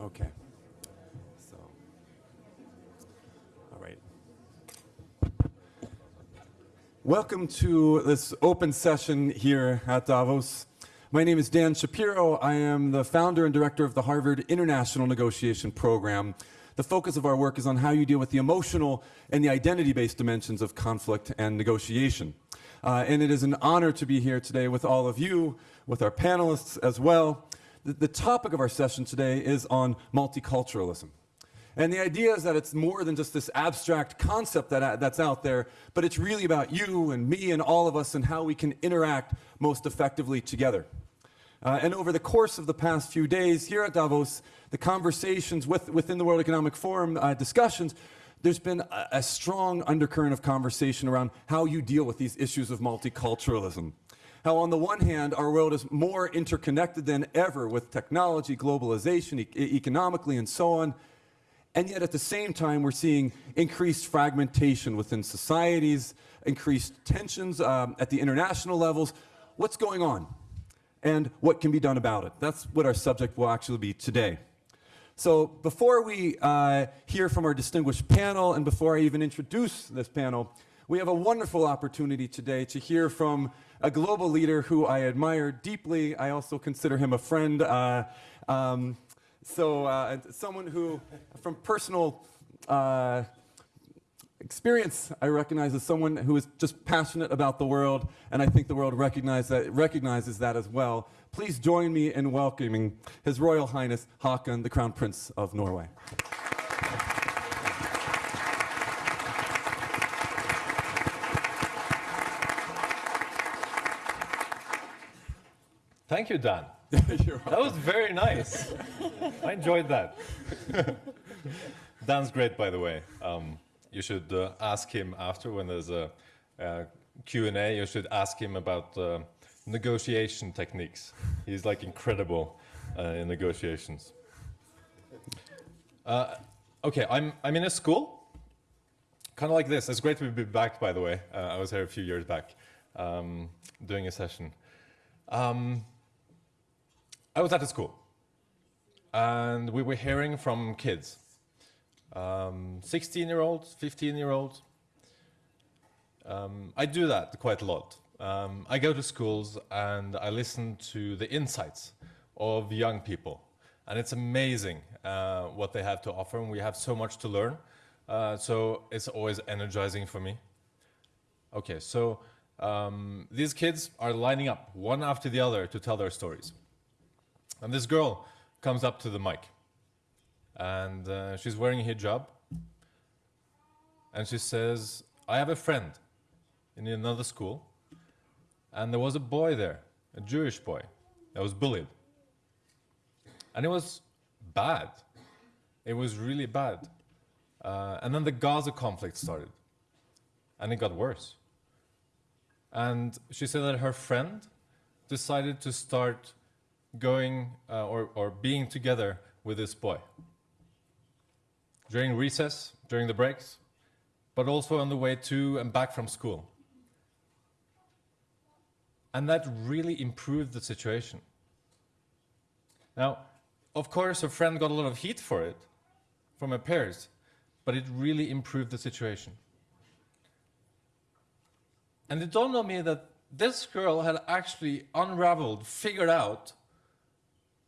Okay. So, all right. Welcome to this open session here at Davos. My name is Dan Shapiro. I am the founder and director of the Harvard International Negotiation Program. The focus of our work is on how you deal with the emotional and the identity-based dimensions of conflict and negotiation. Uh, and it is an honor to be here today with all of you, with our panelists as well. The, the topic of our session today is on multiculturalism. And the idea is that it's more than just this abstract concept that, that's out there, but it's really about you and me and all of us and how we can interact most effectively together. Uh, and over the course of the past few days here at Davos, the conversations with, within the World Economic Forum uh, discussions, there's been a, a strong undercurrent of conversation around how you deal with these issues of multiculturalism. How on the one hand, our world is more interconnected than ever with technology, globalization, e economically, and so on. And yet at the same time, we're seeing increased fragmentation within societies, increased tensions um, at the international levels. What's going on? And what can be done about it? That's what our subject will actually be today. So before we uh, hear from our distinguished panel and before I even introduce this panel, we have a wonderful opportunity today to hear from a global leader who I admire deeply. I also consider him a friend. Uh, um, so uh, someone who, from personal uh, experience, I recognize as someone who is just passionate about the world, and I think the world recognize that, recognizes that as well. Please join me in welcoming His Royal Highness Haakon, the Crown Prince of Norway. Thank you, Dan. that was very nice. I enjoyed that. Dan's great, by the way. Um, you should uh, ask him after when there's a, a Q&A, you should ask him about uh, negotiation techniques. He's like incredible uh, in negotiations. Uh, okay, I'm, I'm in a school, kind of like this. It's great to be back, by the way. Uh, I was here a few years back um, doing a session. Um, I was at a school, and we were hearing from kids, 16-year-olds, um, 15-year-olds. Um, I do that quite a lot. Um, I go to schools and I listen to the insights of young people. And it's amazing uh, what they have to offer, and we have so much to learn. Uh, so it's always energizing for me. Okay, so um, these kids are lining up one after the other to tell their stories. And this girl comes up to the mic, and uh, she's wearing a hijab, and she says, I have a friend in another school and there was a boy there, a Jewish boy, that was bullied. And it was bad. It was really bad. Uh, and then the Gaza conflict started. And it got worse. And she said that her friend decided to start going uh, or, or being together with this boy. During recess, during the breaks, but also on the way to and back from school. And that really improved the situation. Now, of course, her friend got a lot of heat for it from her peers, but it really improved the situation. And it dawned on me that this girl had actually unraveled, figured out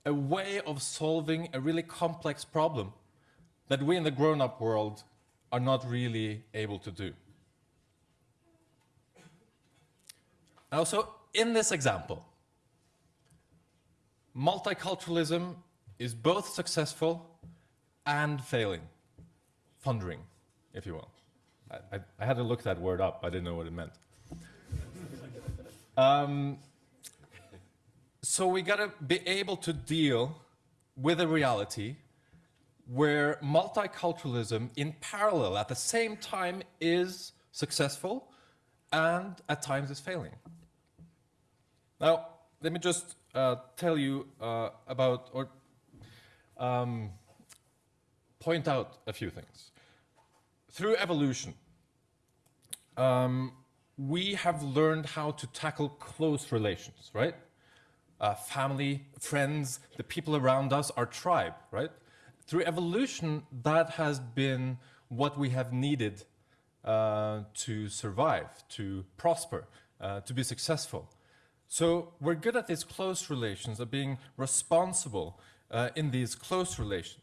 a way of solving a really complex problem that we in the grown-up world are not really able to do. Now, so in this example, multiculturalism is both successful and failing, thundering, if you will. I, I, I, had to look that word up. I didn't know what it meant. um, so we got to be able to deal with a reality where multiculturalism in parallel at the same time is successful and at times is failing. Now, let me just uh, tell you uh, about or um, point out a few things. through evolution, um, we have learned how to tackle close relations, right? Uh, family, friends, the people around us, our tribe, right? Through evolution, that has been what we have needed uh, to survive, to prosper, uh, to be successful. So we're good at these close relations, of being responsible uh, in these close relations.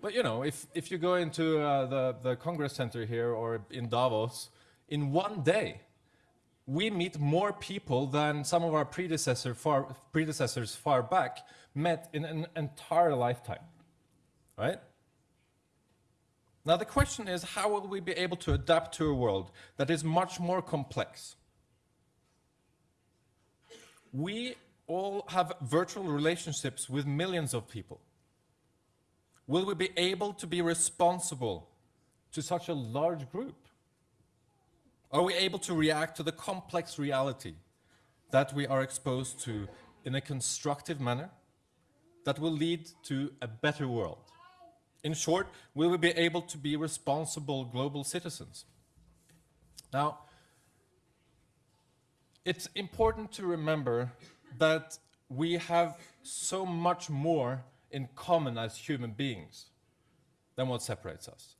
But you know, if, if you go into uh, the, the Congress Center here or in Davos, in one day, we meet more people than some of our predecessor far, predecessors far back met in an entire lifetime, right? Now the question is, how will we be able to adapt to a world that is much more complex? We all have virtual relationships with millions of people. Will we be able to be responsible to such a large group? Are we able to react to the complex reality that we are exposed to in a constructive manner that will lead to a better world? In short, we will we be able to be responsible global citizens? Now, it's important to remember that we have so much more in common as human beings than what separates us.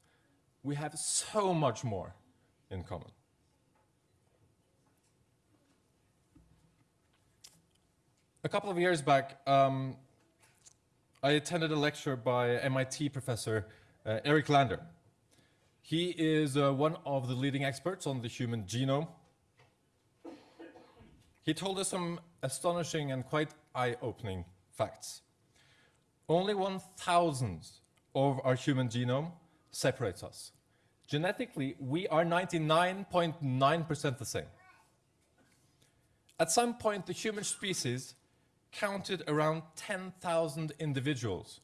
We have so much more in common. A couple of years back, um, I attended a lecture by MIT professor uh, Eric Lander. He is uh, one of the leading experts on the human genome. He told us some astonishing and quite eye-opening facts. Only one thousandth of our human genome separates us. Genetically, we are 99.9% the same. At some point, the human species counted around 10,000 individuals.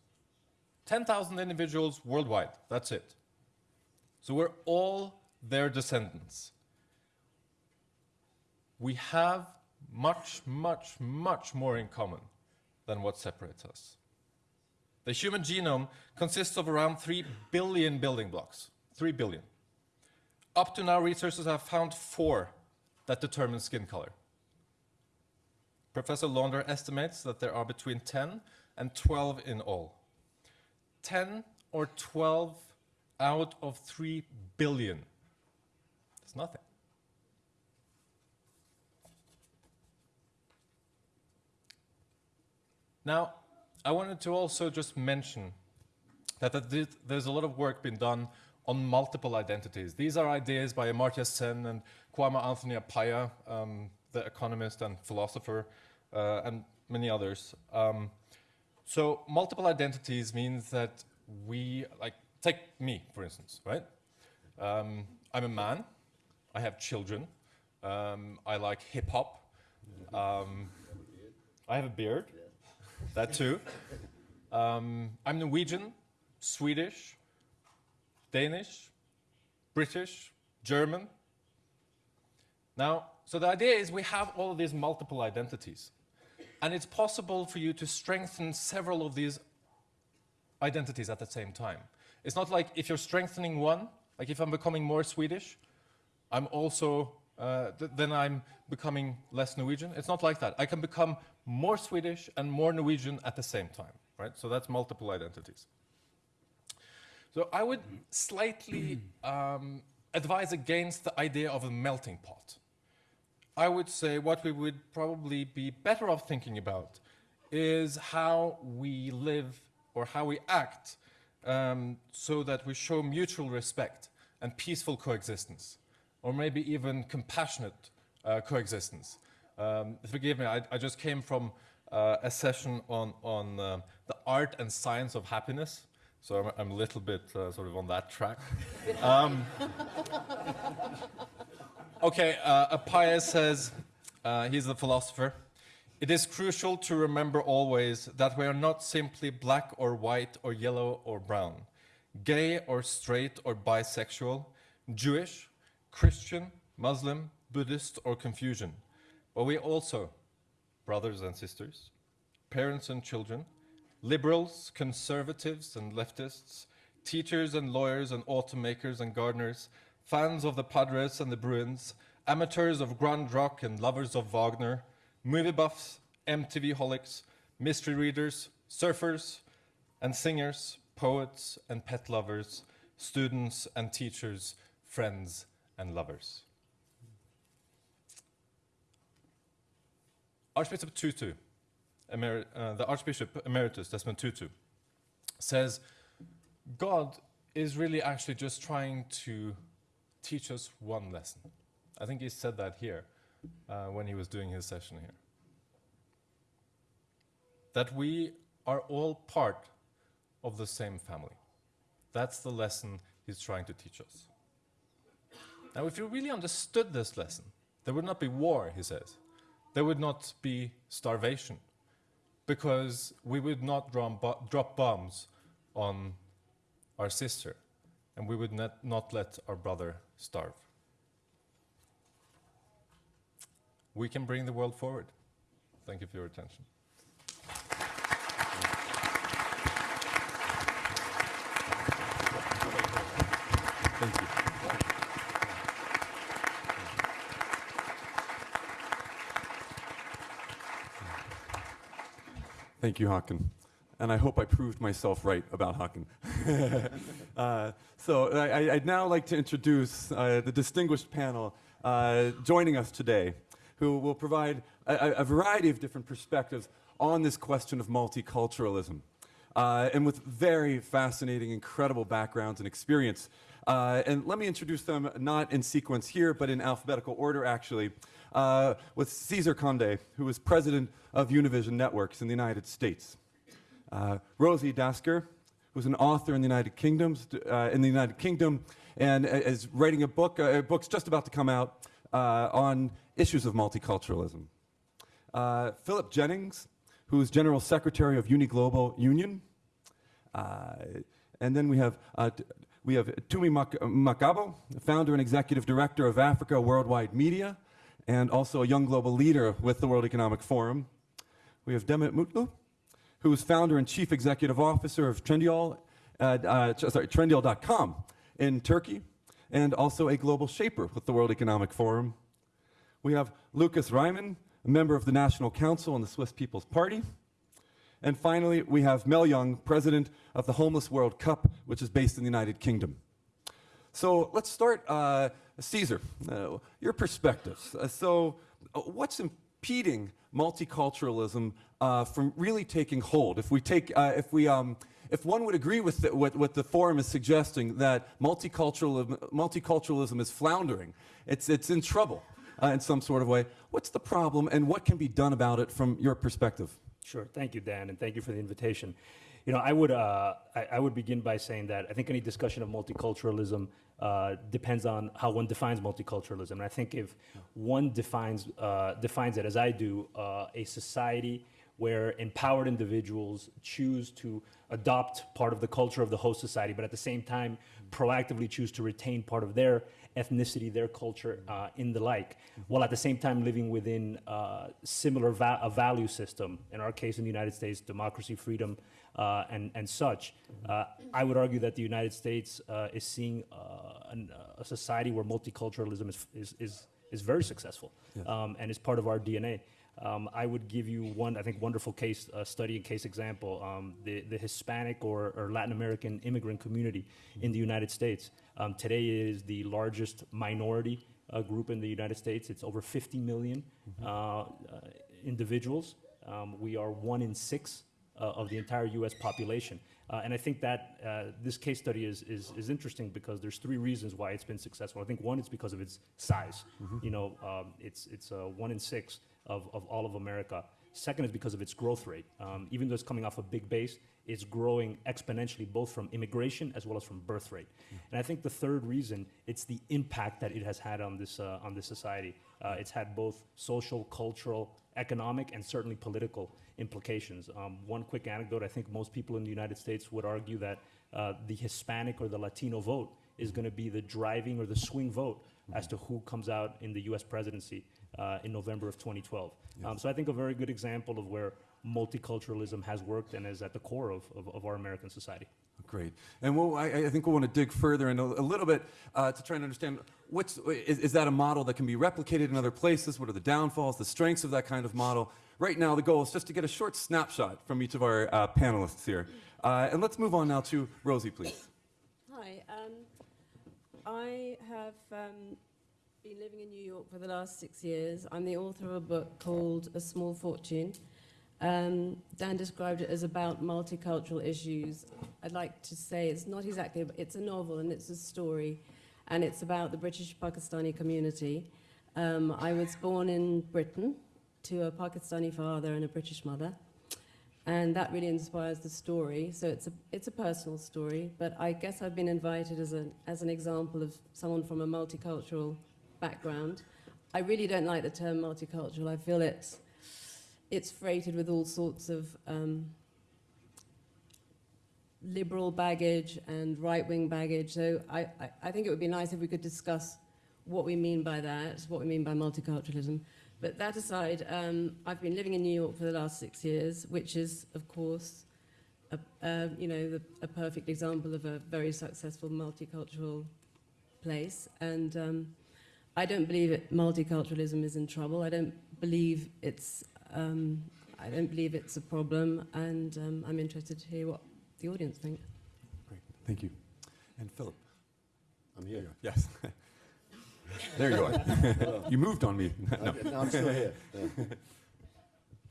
10,000 individuals worldwide, that's it. So we're all their descendants. We have much, much, much more in common than what separates us. The human genome consists of around 3 billion building blocks. 3 billion. Up to now, researchers have found four that determine skin color. Professor Lander estimates that there are between 10 and 12 in all. 10 or 12 out of 3 billion. It's nothing. Now, I wanted to also just mention that there's a lot of work being done on multiple identities. These are ideas by Amartya Sen and Kwame Anthony Appiah, um, the economist and philosopher, uh, and many others. Um, so multiple identities means that we, like, take me, for instance, right? Um, I'm a man, I have children, um, I like hip hop, um, I have a beard, that too. Um, I'm Norwegian, Swedish, Danish, British, German. Now, so the idea is we have all of these multiple identities. And it's possible for you to strengthen several of these identities at the same time. It's not like if you're strengthening one, like if I'm becoming more Swedish, I'm also, uh, th then I'm becoming less Norwegian. It's not like that. I can become more Swedish and more Norwegian at the same time, right? So that's multiple identities. So I would slightly um, advise against the idea of a melting pot. I would say what we would probably be better off thinking about is how we live or how we act um, so that we show mutual respect and peaceful coexistence, or maybe even compassionate uh, coexistence. Um, forgive me, I, I, just came from uh, a session on, on uh, the art and science of happiness, so I'm, I'm a little bit uh, sort of on that track. um, Okay, uh, Appiah says, uh, he's a philosopher, it is crucial to remember always that we are not simply black or white or yellow or brown, gay or straight or bisexual, Jewish, Christian, Muslim, Buddhist or Confucian, but we also, brothers and sisters, parents and children, liberals, conservatives and leftists, teachers and lawyers and automakers and gardeners, fans of the Padres and the Bruins, amateurs of grunge rock and lovers of Wagner, movie buffs, MTV holics, mystery readers, surfers and singers, poets and pet lovers, students and teachers, friends and lovers. Archbishop Tutu, Emer- uh, the Archbishop Emeritus Desmond Tutu, says God is really actually just trying to teach us one lesson. I think he said that here uh, when he was doing his session here. That we are all part of the same family. That's the lesson he's trying to teach us. Now, if you really understood this lesson, there would not be war, he says. There would not be starvation, because we would not drop bombs on our sister, and we would not, not let our brother starve. We can bring the world forward. Thank you for your attention. Thank you. Thank you, Håkon. And I hope I proved myself right about Håkon. uh, so I, I'd now like to introduce uh, the distinguished panel uh, joining us today, who will provide a, a- a variety of different perspectives on this question of multiculturalism. Uh, and with very fascinating, incredible backgrounds and experience. Uh, and let me introduce them not in sequence here, but in alphabetical order, actually, uh, with Cesar Conde, who is president of Univision Networks in the United States. Uh, Rosie Dastgir, who's an author in the United Kingdoms, uh, in the United Kingdom, and is writing a book. Uh, a book's just about to come out uh, on issues of multiculturalism. Uh, Philip Jennings, who's General Secretary of UNI Global Union. And then we have, we have Tumi Mak- Makgabo, founder and executive director of Africa Worldwide Media, and also a young global leader with the World Economic Forum. We have Demet Mutlu, who is founder and chief executive officer of Trendyol, uh, uh, sorry, Trendyol.com in Turkey, and also a global shaper with the World Economic Forum. We have Lukas Reimann, a member of the National Council and the Swiss People's Party. And finally, we have Mel Young, president of the Homeless World Cup, which is based in the United Kingdom. So let's start, uh, Cesar, uh, your perspectives. Uh, so, uh, what's impeding multiculturalism uh, from really taking hold? If we take, uh, if we, um, if one would agree with the, what, what the forum is suggesting, that multiculturalism, multiculturalism is floundering, it's, it's in trouble uh, in some sort of way. What's the problem, and what can be done about it from your perspective? Sure. Thank you, Dan, and thank you for the invitation. You know, I would uh, I, I would begin by saying that I think any discussion of multiculturalism uh, depends on how one defines multiculturalism. And I think if one defines uh, defines it as I do, a society where empowered individuals choose to adopt part of the culture of the host society, but at the same time proactively choose to retain part of their ethnicity, their culture, uh, in the like, while at the same time living within uh, similar va- a value system. In our case, in the United States, democracy, freedom, uh, and and such. Uh, I would argue that the United States uh, is seeing uh, an, a society where multiculturalism is is is, is very successful um, and is part of our DNA. Um, I would give you one, I think, wonderful case uh, study and case example. Um, the, the Hispanic or, or Latin American immigrant community in the United States. Um, today is the largest minority uh, group in the United States. It's over 50 million uh, uh, individuals. Um, we are one in six uh, of the entire U.S. population. Uh, and I think that uh, this case study is, is, is interesting because there's three reasons why it's been successful. I think one is because of its size. You know, um, it's, it's uh, one in six of, of all of America. Second is because of its growth rate. Um, even though it's coming off a big base, it's growing exponentially both from immigration as well as from birth rate. And I think the third reason, it's the impact that it has had on this, uh, on this society. Uh, it's had both social, cultural, economic, and certainly political implications. Um, one quick anecdote, I think most people in the United States would argue that uh, the Hispanic or the Latino vote is going to be the driving or the swing vote as to who comes out in the US presidency uh, in November of 2012. Um, so I think a very good example of where multiculturalism has worked and is at the core of, of, of our American society. Great. And we'll, I, I think we'll want to dig further in a, a little bit uh, to try and understand what's, is, is that a model that can be replicated in other places? What are the downfalls, the strengths of that kind of model? Right now, the goal is just to get a short snapshot from each of our uh, panelists here. Uh, and let's move on now to Rosie, please. Hi, um, I have um, been living in New York for the last six years. I'm the author of a book called A Small Fortune. Um, Dan described it as about multicultural issues. I'd like to say it's not exactly, it's a novel and it's a story, and it's about the British Pakistani community. Um, I was born in Britain to a Pakistani father and a British mother and that really inspires the story. So it's a, it's a personal story, but I guess I've been invited as, a, as an example of someone from a multicultural background. I really don't like the term multicultural. I feel it's, it's freighted with all sorts of um, liberal baggage and right-wing baggage. So I, I, I think it would be nice if we could discuss what we mean by that, what we mean by multiculturalism. But that aside, um, I've been living in New York for the last six years, which is, of course, a, you know, the, a perfect example of a very successful multicultural place. And um, I don't believe it, multiculturalism is in trouble. I don't believe it's, um, I don't believe it's a problem. And um, I'm interested to hear what the audience think. Great. Thank you. And Philip. I'm here. Yes. there you are. you moved on me. no, No, I'm still here. Yeah.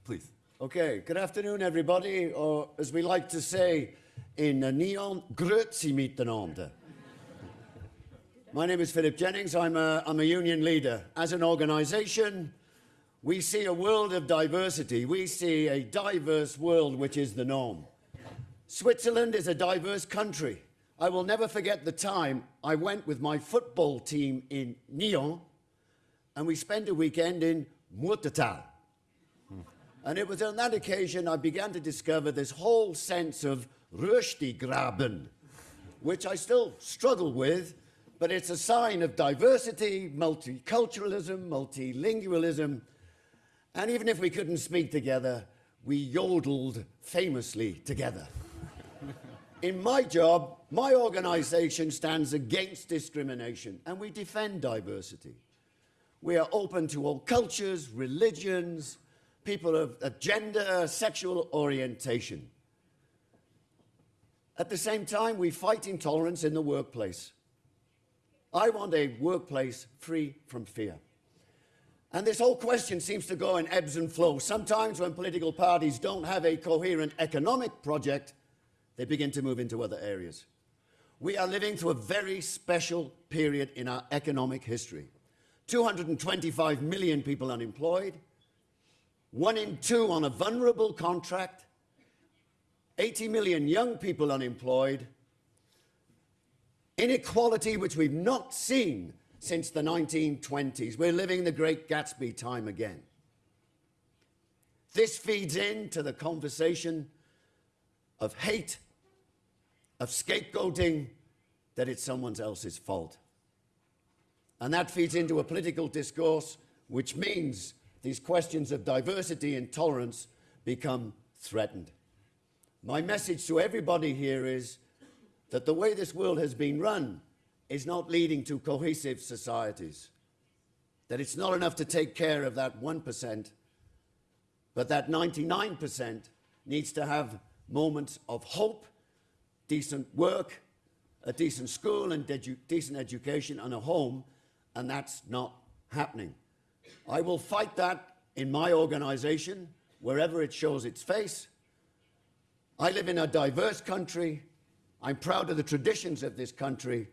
please. Okay, good afternoon, everybody, or as we like to say in uh, Nyon, grüezi miteinander. My name is Philip Jennings. I'm a, I'm a union leader. As an organization, we see a world of diversity. We see a diverse world, which is the norm. Switzerland is a diverse country. I will never forget the time I went with my football team in Nyon and we spent a weekend in Muotathal. And it was on that occasion I began to discover this whole sense of Röstigraben, which I still struggle with, but it's a sign of diversity, multiculturalism, multilingualism. And even if we couldn't speak together, we yodeled famously together. In my job, my organization stands against discrimination and we defend diversity. We are open to all cultures, religions, people of, of gender, sexual orientation. At the same time, we fight intolerance in the workplace. I want a workplace free from fear. And this whole question seems to go in ebbs and flows. Sometimes when political parties don't have a coherent economic project, they begin to move into other areas. We are living through a very special period in our economic history. 225 million people unemployed, one in two on a vulnerable contract, 80 million young people unemployed, inequality which we've not seen since the 1920s. We're living the great Gatsby time again. This feeds into the conversation of hate, of scapegoating, that it's someone else's fault. And that feeds into a political discourse which means these questions of diversity and tolerance become threatened. My message to everybody here is that the way this world has been run is not leading to cohesive societies. That it's not enough to take care of that 1%, but that 99% needs to have moments of hope, decent work, a decent school and edu decent education and a home, and that's not happening. I will fight that in my organization, wherever it shows its face. I live in a diverse country. I'm proud of the traditions of this country.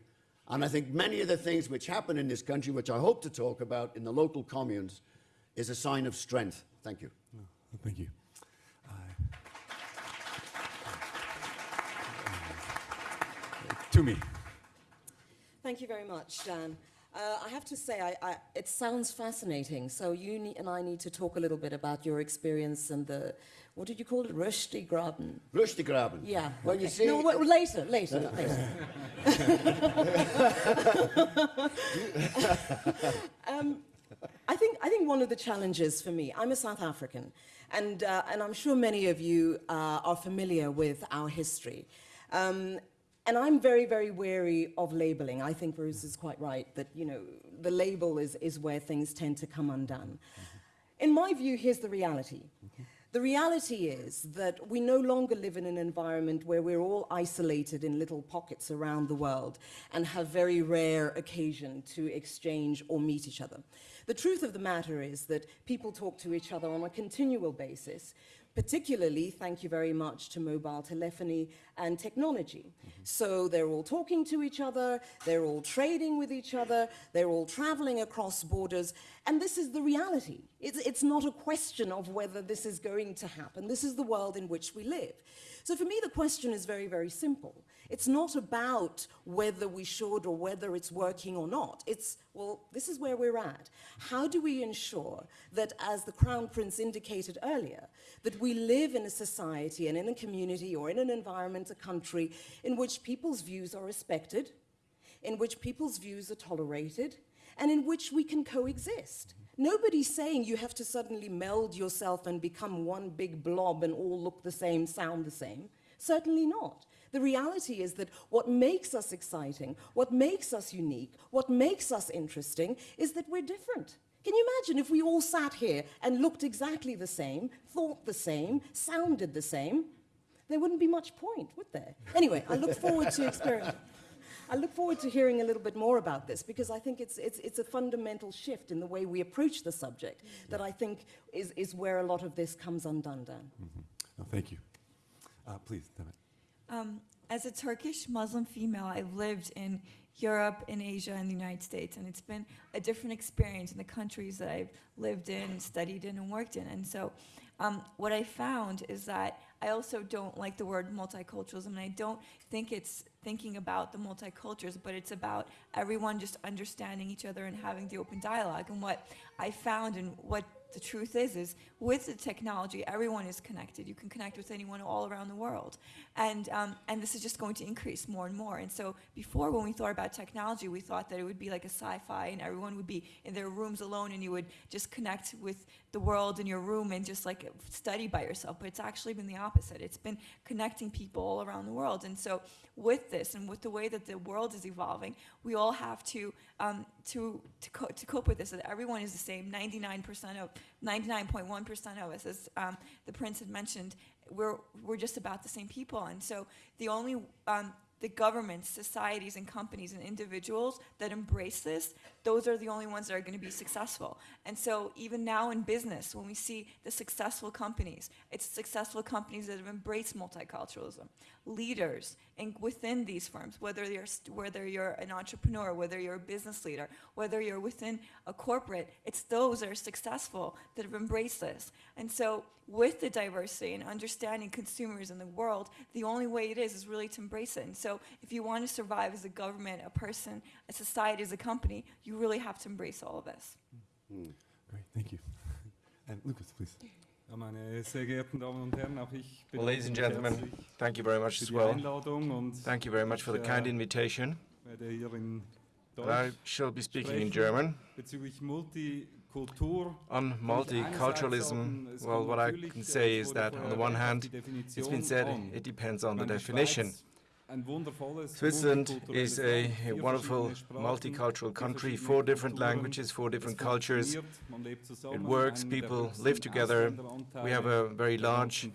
And I think many of the things which happen in this country, which I hope to talk about in the local communes, is a sign of strength. Thank you. Thank you. Uh, Tumi. Thank you very much, Dan. Uh, I have to say, I, I, it sounds fascinating. So you ne- and I need to talk a little bit about your experience and the, what did you call it, Röstigraben? Röstigraben. Yeah. Well, you see... No, wait, later, later, later. um, I think, I think one of the challenges for me, I'm a South African, and, uh, and I'm sure many of you uh, are familiar with our history. Um, and I'm very, very wary of labeling. I think Bruce is quite right that, you know, the label is, is where things tend to come undone. In my view, here's the reality. The reality is that we no longer live in an environment where we're all isolated in little pockets around the world and have very rare occasion to exchange or meet each other. The truth of the matter is that people talk to each other on a continual basis, particularly, thank you very much to mobile telephony and technology. So they're all talking to each other, they're all trading with each other, they're all traveling across borders, and this is the reality. It's, it's not a question of whether this is going to happen. This is the world in which we live. So for me, the question is very, very simple. It's not about whether we should or whether it's working or not. It's, well, this is where we're at. How do we ensure that, as the Crown Prince indicated earlier, that we live in a society and in a community or in an environment, a country, in which people's views are respected, in which people's views are tolerated, and in which we can coexist. Nobody's saying you have to suddenly meld yourself and become one big blob and all look the same, sound the same. Certainly not. The reality is that what makes us exciting, what makes us unique, what makes us interesting is that we're different. Can you imagine if we all sat here and looked exactly the same, thought the same, sounded the same? There wouldn't be much point, would there? Anyway, I look forward to experimenting. I look forward to hearing a little bit more about this because I think it's, it's, it's a fundamental shift in the way we approach the subject that I think is, is where a lot of this comes undone, Dan. No, thank you. Uh, please, Demet. Um, as a Turkish Muslim female, I've lived in Europe, in Asia, and the United States, and it's been a different experience in the countries that I've lived in, studied in, and worked in. And so, um, what I found is that I also don't like the word multiculturalism, and I don't think it's thinking about the multicultures, but it's about everyone just understanding each other and having the open dialogue. And what I found and what the truth is, is with the technology, everyone is connected. You can connect with anyone all around the world. And, um, and this is just going to increase more and more. And so before, when we thought about technology, we thought that it would be like a sci-fi and everyone would be in their rooms alone and you would just connect with the world in your room and just like study by yourself. But it's actually been the opposite. It's been connecting people all around the world. And so with this and with the way that the world is evolving, we all have to, um, to, to, co- to cope with this, that everyone is the same. 99% of, 99.1% of us, as um, the prince had mentioned, we're, we're just about the same people. And so the only, um, the governments, societies, and companies and individuals that embrace this, those are the only ones that are going to be successful. And so even now in business, when we see the successful companies, it's successful companies that have embraced multiculturalism. Leaders in, within these firms, whether you're, whether you're an entrepreneur, whether you're a business leader, whether you're within a corporate, it's those that are successful that have embraced this. And so with the diversity and understanding consumers in the world, the only way it is is really to embrace it. And so if you want to survive as a government, a person, a society, as a company, you really have to embrace all of this. Hmm. Great, thank you. And Lukas, please. Ja, meine sehr geehrten Damen und Herren, auch ich Well, ladies and gentlemen, thank you very much as well. Thank you very much for the kind invitation. werde hier in And I shall be speaking in German. On Kann ich einerseits multiculturalism, well, what I can äh, say is that on the one hand, it's been said it depends on the Ich meine, die definition. Schweiz, ein wundervolles, Switzerland is a, Land, a vier wonderful multicultural country, four different languages, four different cultures. funktioniert, man lebt zusammen, It works, people live together. We have a very large.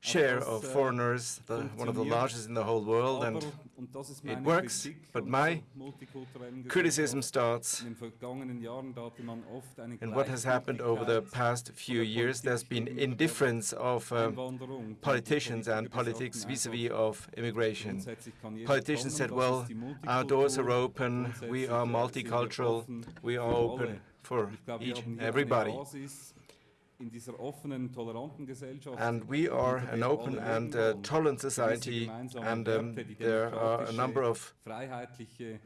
Share of äh, foreigners, the, one of the largest in the whole world, and Aber, und das ist it works, but my criticism starts In den vergangenen Jahren da hatte man oft eine in what has happened over the past few years. There's been indifference of um, politicians and politics vis-à-vis of immigration. grundsätzlich kann jeder Politicians said, well, our doors are open, we are multicultural, we are open for Ich glaube, wir each and everybody. And we are an open and uh, tolerant society, and um, there are a number of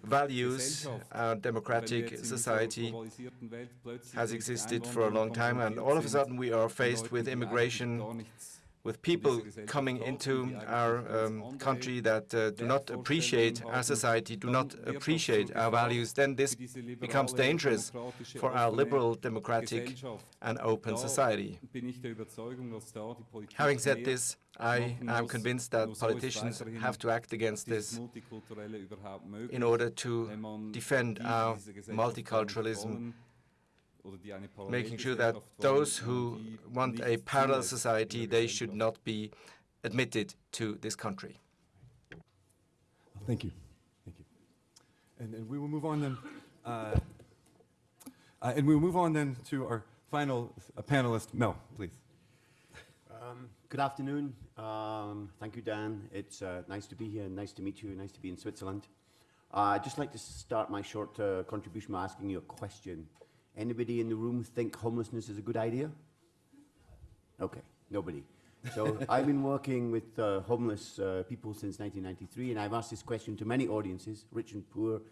values. Our democratic in dieser society globalisierten Welt plötzlich has existed for a long time, and all of a sudden we are faced with immigration with people coming into our um, country that uh, do not appreciate our society, do not appreciate our values, then this becomes dangerous for our liberal, democratic and open society. Having said this, I am convinced that politicians have to act against this in order to defend our multiculturalism, making sure that those who want a parallel society, they should not be admitted to this country. Thank you. Thank you. And, and we will move on then. Uh, uh, and we will move on then to our final uh, panelist, Mel, please. Um, good afternoon. Um, thank you, Dan. It's uh, nice to be here. Nice to meet you. Nice to be in Switzerland. Uh, I'd just like to start my short uh, contribution by asking you a question. Anybody in the room think homelessness is a good idea? Okay, nobody. So I've been working with uh, homeless uh, people since 1993, and I've asked this question to many audiences, rich and poor,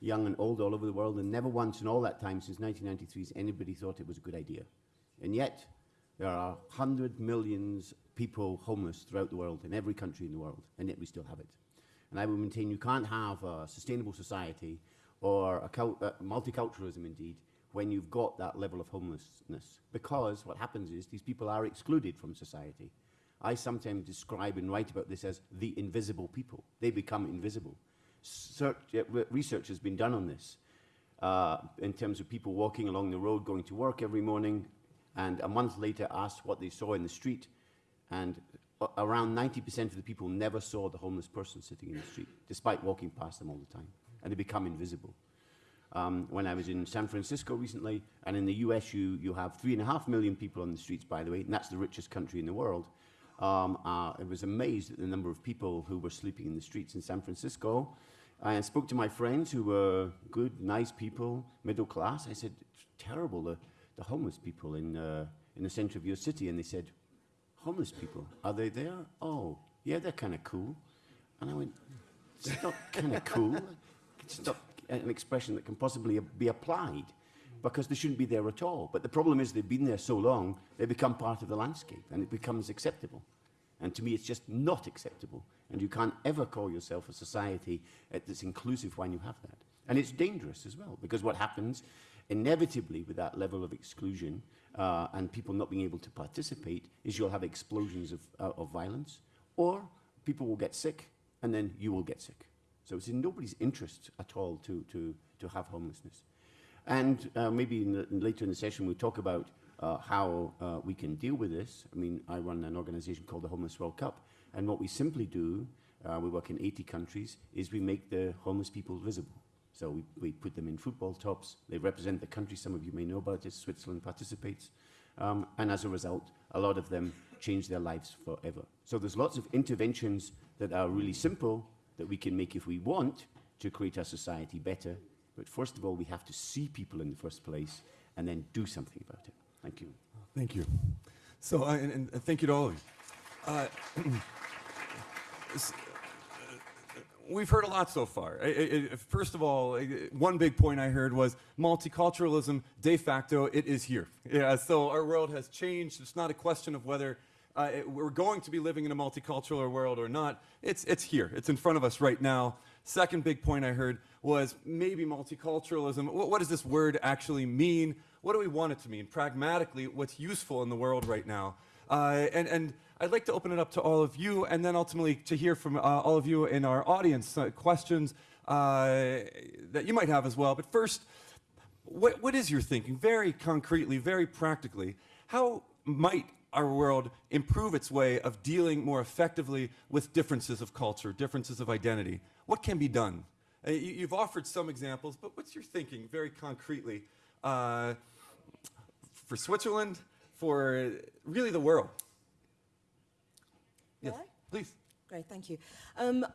young and old, all over the world, and never once in all that time since 1993 has anybody thought it was a good idea. And yet, there are 100 millions people homeless throughout the world, in every country in the world, and yet we still have it. And I will maintain you can't have a sustainable society or a uh, multiculturalism, indeed, when you've got that level of homelessness. Because what happens is these people are excluded from society. I sometimes describe and write about this as the invisible people. They become invisible. Search, research has been done on this uh, in terms of people walking along the road, going to work every morning, and a month later asked what they saw in the street. And around 90% of the people never saw the homeless person sitting in the street, despite walking past them all the time. And they become invisible um, when I was in San Francisco recently, and in the US, you, you have three and a half million people on the streets, by the way, and that's the richest country in the world. Um, uh, I was amazed at the number of people who were sleeping in the streets in San Francisco. I spoke to my friends who were good, nice people, middle class. I said, terrible, the, the homeless people in, uh, in the center of your city. And they said, homeless people, are they there? Oh, yeah, they're kind of cool. And I went, it's not kind of cool. Not an expression that can possibly be applied because they shouldn't be there at all. But the problem is they've been there so long, they become part of the landscape and it becomes acceptable. And to me, it's just not acceptable. And you can't ever call yourself a society uh, that's inclusive when you have that. And it's dangerous as well, because what happens inevitably with that level of exclusion uh, and people not being able to participate is you'll have explosions of, uh, of violence, or people will get sick, and then you will get sick. So it's in nobody's interest at all to, to, to have homelessness. And uh, maybe in the, later in the session we'll talk about uh, how uh, we can deal with this. I mean, I run an organization called the Homeless World Cup, and what we simply do, uh, we work in 80 countries, is we make the homeless people visible. So we, we put them in football tops, they represent the country, some of you may know about this, Switzerland participates, um, and as a result, a lot of them change their lives forever. So there's lots of interventions that are really simple that we can make if we want to create our society better. But first of all, we have to see people in the first place and then do something about it. Thank you. Thank you. So, uh, and, and thank you to all of you. Uh, uh, we've heard a lot so far. I- I- first of all, one big point I heard was multiculturalism, de facto, it is here. Yeah, so our world has changed. It's not a question of whether uh, it- we're going to be living in a multicultural world or not. It's, it's here. It's in front of us right now. Second big point I heard was maybe multiculturalism. What, what does this word actually mean? What do we want it to mean? Pragmatically, what's useful in the world right now? Uh, and, and I'd like to open it up to all of you and then ultimately to hear from uh, all of you in our audience uh, questions uh, that you might have as well. But first, what, what is your thinking, very concretely, very practically? How might our world improve its way of dealing more effectively with differences of culture, differences of identity? What can be done? Uh, you, you've offered some examples, but what's your thinking, very concretely, uh, for Switzerland, for really the world? Yes, please. Great, thank you. Um,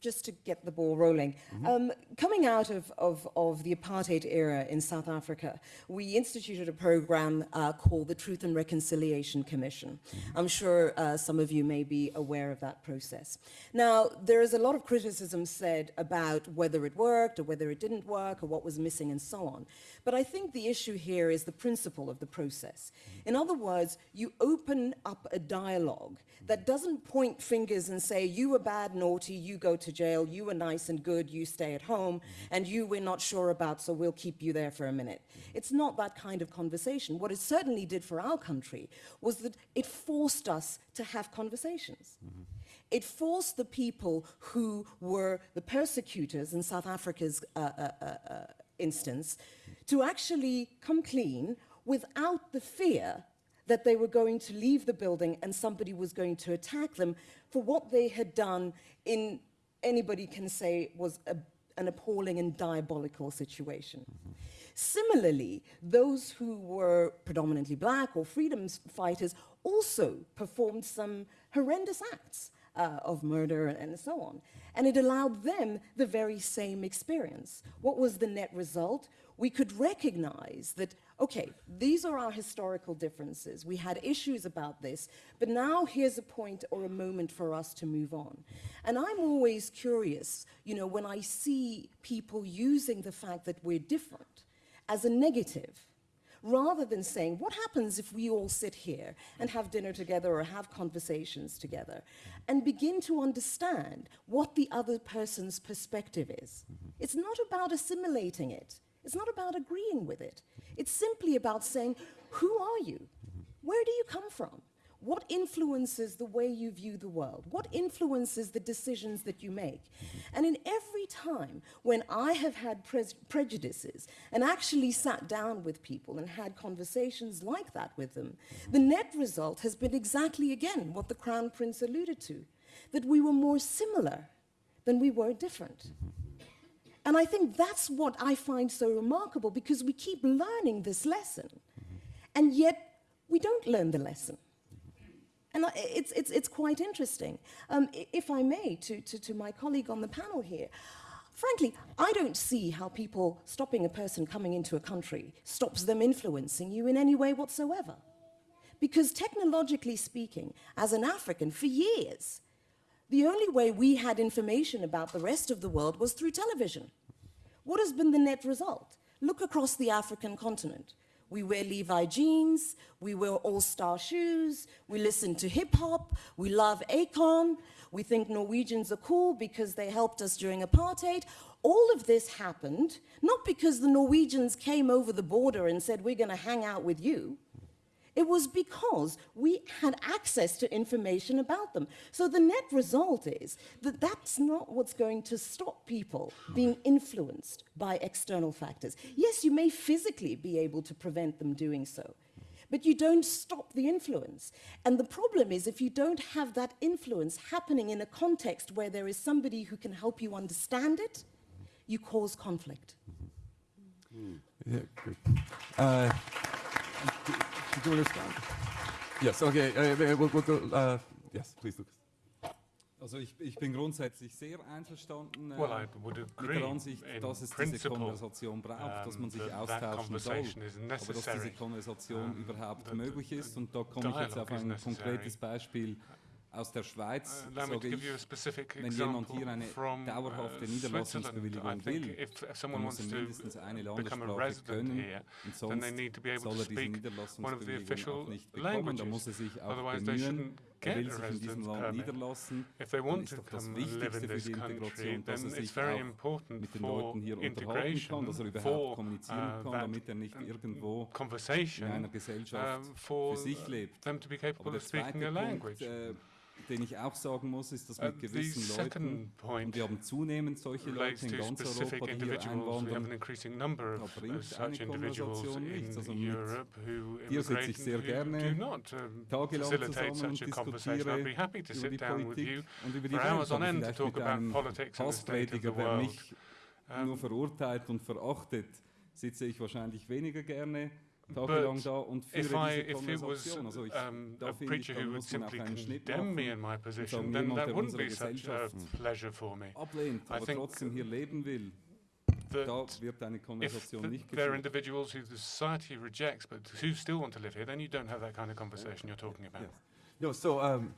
just to get the ball rolling. Mm-hmm. Um, coming out of, of, of the apartheid era in South Africa, we instituted a program uh, called the Truth and Reconciliation Commission. Mm-hmm. I'm sure uh, some of you may be aware of that process. Now, there is a lot of criticism said about whether it worked or whether it didn't work or what was missing and so on. But I think the issue here is the principle of the process. In other words, you open up a dialogue that doesn't point fingers and say, you were bad, naughty, you go to jail, you were nice and good, you stay at home, and you we're not sure about, so we'll keep you there for a minute. It's not that kind of conversation. What it certainly did for our country was that it forced us to have conversations. It forced the people who were the persecutors in South Africa's uh, uh, uh, uh, instance to actually come clean without the fear that they were going to leave the building and somebody was going to attack them for what they had done in, anybody can say, was a, an appalling and diabolical situation. Similarly, those who were predominantly black or freedom fighters also performed some horrendous acts uh, of murder and so on. And it allowed them the very same experience. What was the net result? We could recognize that, okay, these are our historical differences. We had issues about this, but now here's a point or a moment for us to move on. And I'm always curious, you know, when I see people using the fact that we're different as a negative, rather than saying, what happens if we all sit here and have dinner together or have conversations together and begin to understand what the other person's perspective is? It's not about assimilating it. It's not about agreeing with it. It's simply about saying, who are you? Where do you come from? What influences the way you view the world? What influences the decisions that you make? Mm-hmm. And in every time when I have had pre prejudices and actually sat down with people and had conversations like that with them, mm-hmm. the net result has been exactly again what the Crown Prince alluded to, that we were more similar than we were different. Mm-hmm. And I think that's what I find so remarkable because we keep learning this lesson, and yet we don't learn the lesson. And it's, it's, it's quite interesting. Um, if I may, to, to, to my colleague on the panel here, frankly, I don't see how people stopping a person coming into a country stops them influencing you in any way whatsoever. Because technologically speaking, as an African, for years, the only way we had information about the rest of the world was through television. What has been the net result? Look across the African continent. We wear Levi jeans, we wear all-star shoes, we listen to hip hop, we love Akon, we think Norwegians are cool because they helped us during apartheid. All of this happened not because the Norwegians came over the border and said, we're gonna hang out with you. It was because we had access to information about them. So the net result is that that's not what's going to stop people being influenced by external factors. Yes, you may physically be able to prevent them doing so, but you don't stop the influence. And the problem is if you don't have that influence happening in a context where there is somebody who can help you understand it, you cause conflict. Yeah, good. Uh, did you? Yes, okay. Uh, we'll, we'll go, uh, yes, please, Lucas. Also ich, ich bin grundsätzlich sehr einverstanden äh, well, I would mit der Ansicht, dass es diese Konversation braucht, dass man sich um, austauschen soll, aber dass diese Konversation um, überhaupt möglich ist. Und da komme ich jetzt auf ein konkretes Beispiel aus der Schweiz, uh, sage ich, wenn jemand hier eine dauerhafte uh, Niederlassungsbewilligung will, dann muss er mindestens eine Landessprache können und sonst soll er diese Niederlassungsbewilligung auch nicht bekommen. Da muss er sich auch bemühen, er will sich in diesem Land niederlassen, dann ist doch das Wichtigste für die Integration, dass er sich auch mit den Leuten hier unterhalten kann, dass er überhaupt kommunizieren kann, damit er nicht irgendwo in einer Gesellschaft für sich lebt. Aber der zweite Punkt, äh, den ich auch sagen muss, ist, dass Uh, mit gewissen Leuten, und wir haben zunehmend solche Leute in ganz Europa, die hier einwandern, da bringt eine Konversation nichts. Also mit dir sitze ich sehr gerne tagelang zusammen und diskutiere über die Politik und über die Welt, aber vielleicht mit einem Hassprediger, der mich nur verurteilt und verachtet, sitze ich wahrscheinlich weniger gerne tagelang da und if I, diese Konversation. Also ich, um, a preacher who would simply condemn me in my position, then that wouldn't be such a pleasure for me. Ablehnt, aber trotzdem hier leben will. Da wird eine Konversation if nicht there are individuals who the society rejects but who still want to live here, then you don't have that kind of conversation you're talking about. Yes. No, so um,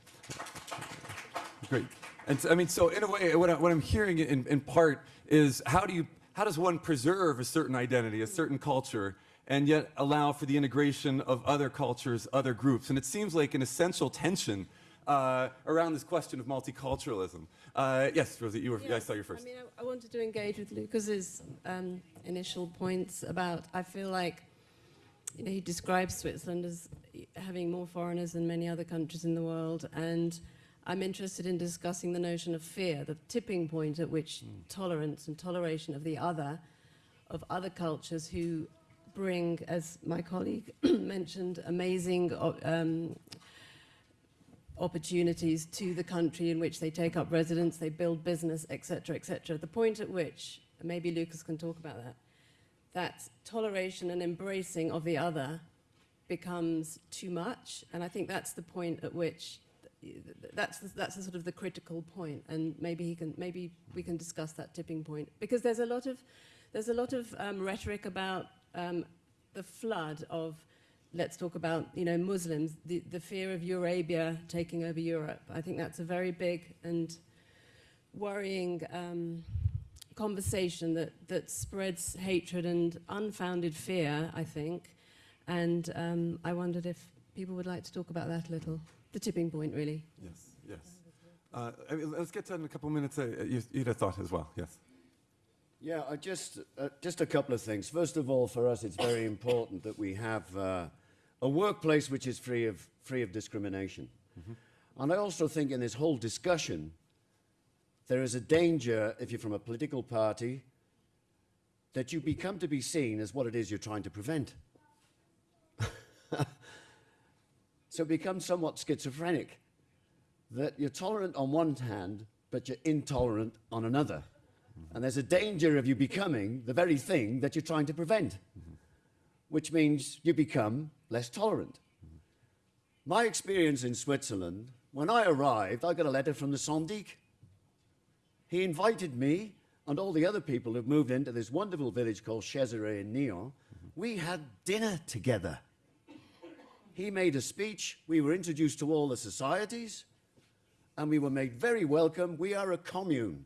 great. And so, I mean, so in a way, what, I, what I'm hearing in, in part is how do you, how does one preserve a certain identity, a certain culture, and yet allow for the integration of other cultures, other groups? And it seems like an essential tension uh, around this question of multiculturalism. Uh, yes, Rosie, you were, yeah, I saw you first. I mean, I, I wanted to engage with Lukas's um, initial points about, I feel like, you know, he describes Switzerland as having more foreigners than many other countries in the world, and I'm interested in discussing the notion of fear, the tipping point at which mm. tolerance and toleration of the other, of other cultures who bring, as my colleague mentioned, amazing um, opportunities to the country in which they take up residence, they build business, etc., etc. The point at which, maybe Lukas can talk about that, that toleration and embracing of the other becomes too much, and I think that's the point at which that's the, that's the sort of the critical point. and maybe he can maybe we can discuss that tipping point because there's a lot of there's a lot of um, rhetoric about um, the flood of let's talk about you know Muslims the the fear of Eurabia taking over Europe. I think that's a very big and worrying um, conversation that that spreads hatred and unfounded fear. I think, and um, I wondered if people would like to talk about that a little the tipping point, really. Yes, yes. Uh, I mean, let's get to in a couple of minutes. Uh, you, you'd have thought as well, yes. Yeah, I just, uh, just a couple of things. First of all, for us, it's very important that we have uh, a workplace which is free of, free of discrimination. Mm -hmm. And I also think in this whole discussion, there is a danger, if you're from a political party, that you become to be seen as what it is you're trying to prevent. So it becomes somewhat schizophrenic that you're tolerant on one hand, but you're intolerant on another. Mm -hmm. And there's a danger of you becoming the very thing that you're trying to prevent, mm -hmm. which means you become less tolerant. Mm -hmm. My experience in Switzerland, when I arrived, I got a letter from the Syndic. He invited me and all the other people who've moved into this wonderful village called Chéserex in Nyon. We had dinner together. He made a speech. We were introduced to all the societies and we were made very welcome. We are a commune.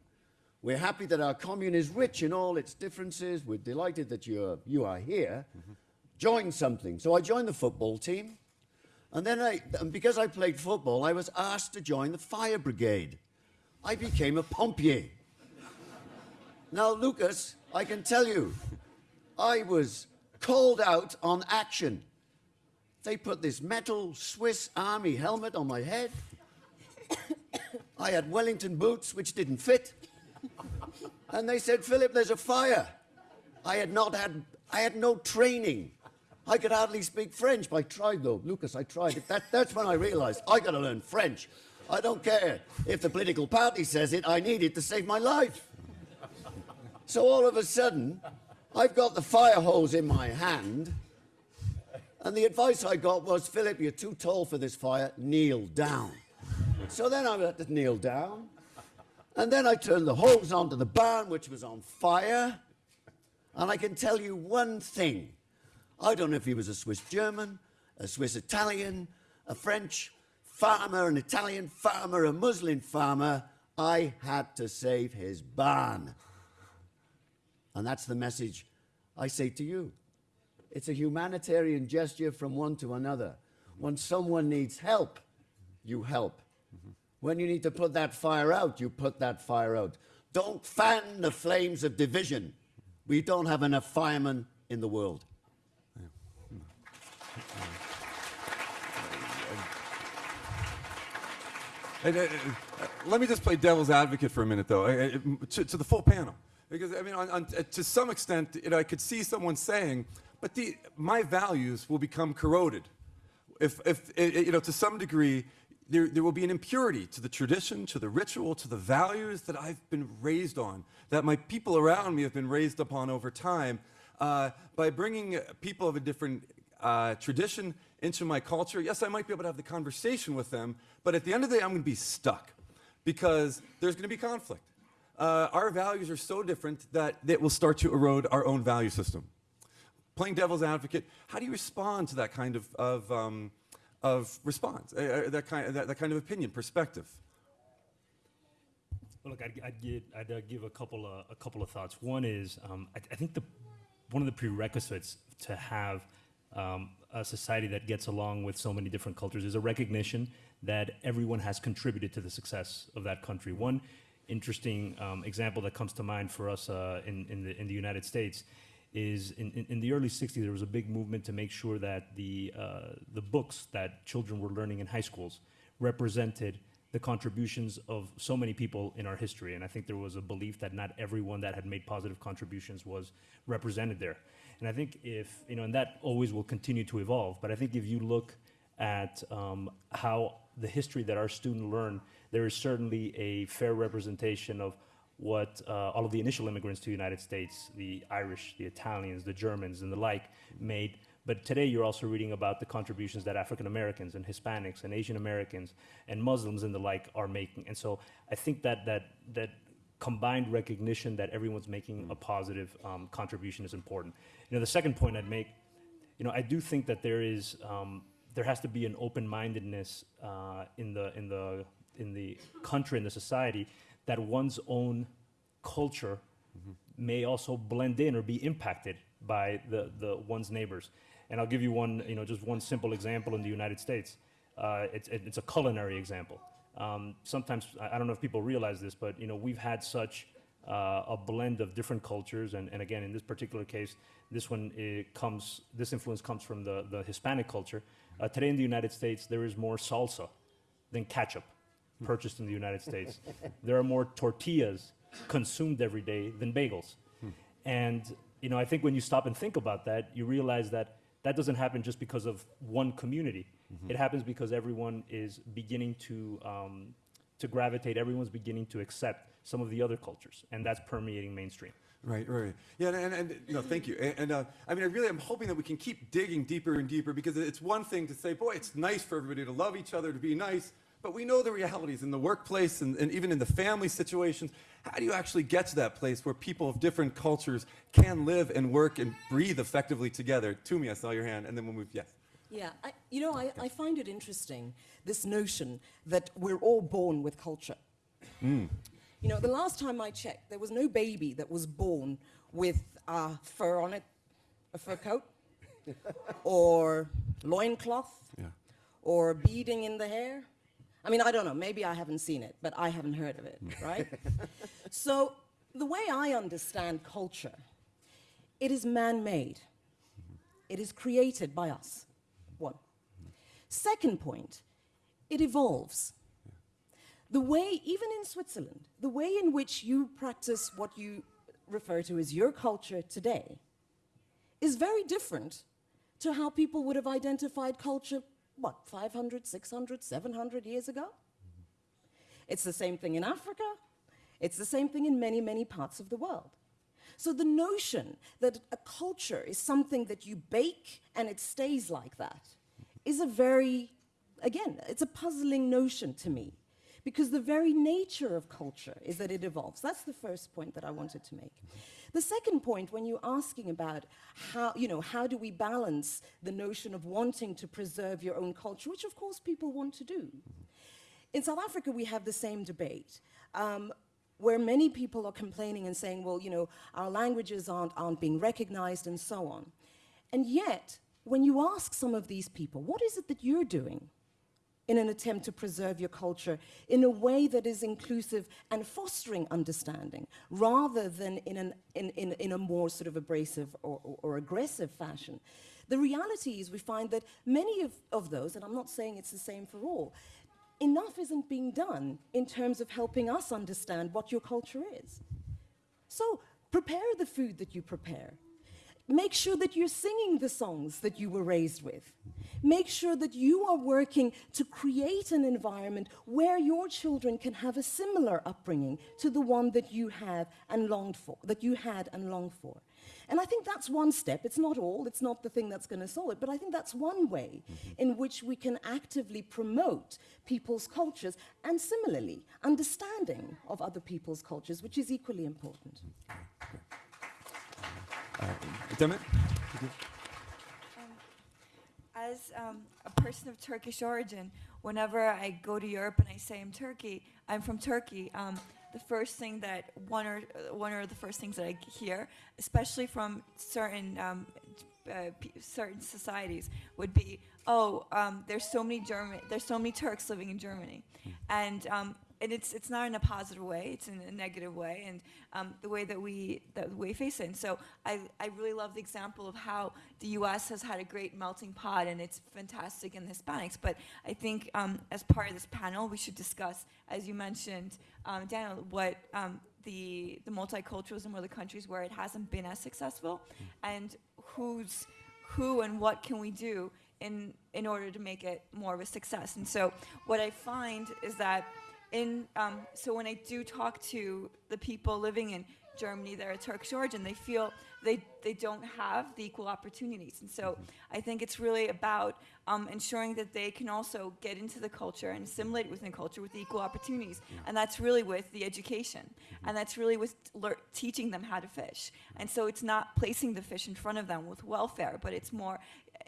We're happy that our commune is rich in all its differences. We're delighted that you're, you are here. Mm -hmm. Join something. So I joined the football team. And then I, and because I played football, I was asked to join the fire brigade. I became a pompier. now, Lukas, I can tell you, I was called out on action. They put this metal Swiss army helmet on my head. I had Wellington boots, which didn't fit. And they said, Philip, there's a fire. I had not had, I had no training. I could hardly speak French. But I tried though. Lukas, I tried. That, that's when I realized I got to learn French. I don't care if the political party says it, I need it to save my life. So all of a sudden, I've got the fire hose in my hand and the advice I got was, Philip, you're too tall for this fire, kneel down. so then I had to kneel down. And then I turned the hose onto the barn, which was on fire. And I can tell you one thing. I don't know if he was a Swiss German, a Swiss Italian, a French farmer, an Italian farmer, a Muslim farmer. I had to save his barn. And that's the message I say to you. It's a humanitarian gesture from one to another. When someone needs help, you help. When you need to put that fire out, you put that fire out. Don't fan the flames of division. We don't have enough firemen in the world. And, uh, uh, let me just play devil's advocate for a minute, though, uh, to, to, the full panel. Because, I mean, on, on, to some extent, you know, I could see someone saying, but the, my values will become corroded. If, if you know, to some degree, there, there will be an impurity to the tradition, to the ritual, to the values that I've been raised on, that my people around me have been raised upon over time. Uh, by bringing people of a different uh, tradition into my culture, yes, I might be able to have the conversation with them, but at the end of the day, I'm going to be stuck because there's going to be conflict. Uh, our values are so different that it will start to erode our own value system. Playing devil's advocate, how do you respond to that kind of, of, um, of response, uh, uh that, kind, that, that kind of opinion, perspective? Well, look, I'd, I'd, get, I'd uh, give a couple of a couple of thoughts. One is um, I, I, think the one of the prerequisites to have um, a society that gets along with so many different cultures is a recognition that everyone has contributed to the success of that country. One interesting um, example that comes to mind for us uh, in, in, the, in the United States is in, in, in, the early 60s, there was a big movement to make sure that the, uh, the books that children were learning in high schools represented the contributions of so many people in our history. And I think there was a belief that not everyone that had made positive contributions was represented there. And I think if, you know, and that always will continue to evolve, but I think if you look at um, how the history that our students learn, there is certainly a fair representation of what uh, all of the initial immigrants to the United States, the Irish, the Italians, the Germans, and the like, made but today you're also reading about the contributions that African Americans and Hispanics and Asian Americans and Muslims and the like are making. And so I think that that that combined recognition that everyone's making a positive um, contribution is important. You know, the second point I'd make, you know, I do think that there is um, there has to be an open-mindedness uh, in the in the in the country in the society that one's own culture mm-hmm. may also blend in or be impacted by the, the one's neighbors. And I'll give you one, you know, just one simple example in the United States. Uh, it's, it's a culinary example. Um, sometimes, I don't know if people realize this, but, you know, we've had such uh, a blend of different cultures. And, and again, in this particular case, this one comes, this influence comes from the, the Hispanic culture. Uh, today in the United States, there is more salsa than ketchup purchased in the United States. there are more tortillas consumed every day than bagels. And, you know, I think when you stop and think about that, you realize that that doesn't happen just because of one community. Mm-hmm. It happens because everyone is beginning to, um, to gravitate, everyone's beginning to accept some of the other cultures, and that's permeating mainstream. Right, right. Yeah, and, and, and no, thank you. And, and uh, I mean, I really am hoping that we can keep digging deeper and deeper because it's one thing to say, boy, it's nice for everybody to love each other, to be nice, but we know the realities in the workplace and, and even in the family situations. How do you actually get to that place where people of different cultures can live and work and breathe effectively together? Tumi, I saw your hand, and then we'll move. Yes. Yeah, I, you know, I, I find it interesting, this notion that we're all born with culture. Mm. You know, the last time I checked, there was no baby that was born with uh, fur on it, a fur coat, or loincloth, yeah. or beading in the hair. I mean, I don't know, maybe I haven't seen it, but I haven't heard of it, right? so the way I understand culture, it is man-made. It is created by us, one. Second point, it evolves. The way, even in Switzerland, the way in which you practice what you refer to as your culture today is very different to how people would have identified culture what, 500, 600, 700 years ago? It's the same thing in Africa. It's the same thing in many, many parts of the world. So the notion that a culture is something that you bake and it stays like that is a very, again, it's a puzzling notion to me because the very nature of culture is that it evolves. That's the first point that I wanted to make. The second point, when you're asking about how, you know, how do we balance the notion of wanting to preserve your own culture, which of course people want to do. In South Africa, we have the same debate. Um, where many people are complaining and saying, well, you know, our languages aren't, aren't being recognized and so on. And yet, when you ask some of these people, what is it that you're doing in an attempt to preserve your culture in a way that is inclusive and fostering understanding rather than in, an, in, in, in a more sort of abrasive or, or, or, aggressive fashion. The reality is we find that many of, of those, and I'm not saying it's the same for all, enough isn't being done in terms of helping us understand what your culture is. So prepare the food that you prepare. Make sure that you're singing the songs that you were raised with. Make sure that you are working to create an environment where your children can have a similar upbringing to the one that you have and longed for, that you had and longed for. And I think that's one step. It's not all, it's not the thing that's going to solve it, but I think that's one way mm-hmm. in which we can actively promote people's cultures and similarly understanding of other people's cultures, which is equally important. Uh, Demet? as um, a person of Turkish origin, whenever I go to Europe and I say I'm Turkey, I'm from Turkey. Um, the first thing that one or one of the first things that I hear, especially from certain um, uh, certain societies, would be, "Oh, um, there's so many German, there's so many Turks living in Germany," hmm. and um, and it's it's not in a positive way; it's in a negative way, and um, the way that we that we face it. And so I I really love the example of how the U.S. has had a great melting pot, and it's fantastic in the Hispanics. But I think um, as part of this panel, we should discuss, as you mentioned, um, Daniel, what um, the the multiculturalism or the countries where it hasn't been as successful, and who's who and what can we do in in order to make it more of a success. And so what I find is that in, um, so when I do talk to the people living in Germany that are a Turkish origin, they feel they, they don't have the equal opportunities. And so I think it's really about um, ensuring that they can also get into the culture and assimilate within the culture with the equal opportunities. Yeah. And that's really with the education. Mm-hmm. And that's really with teaching them how to fish. And so it's not placing the fish in front of them with welfare, but it's more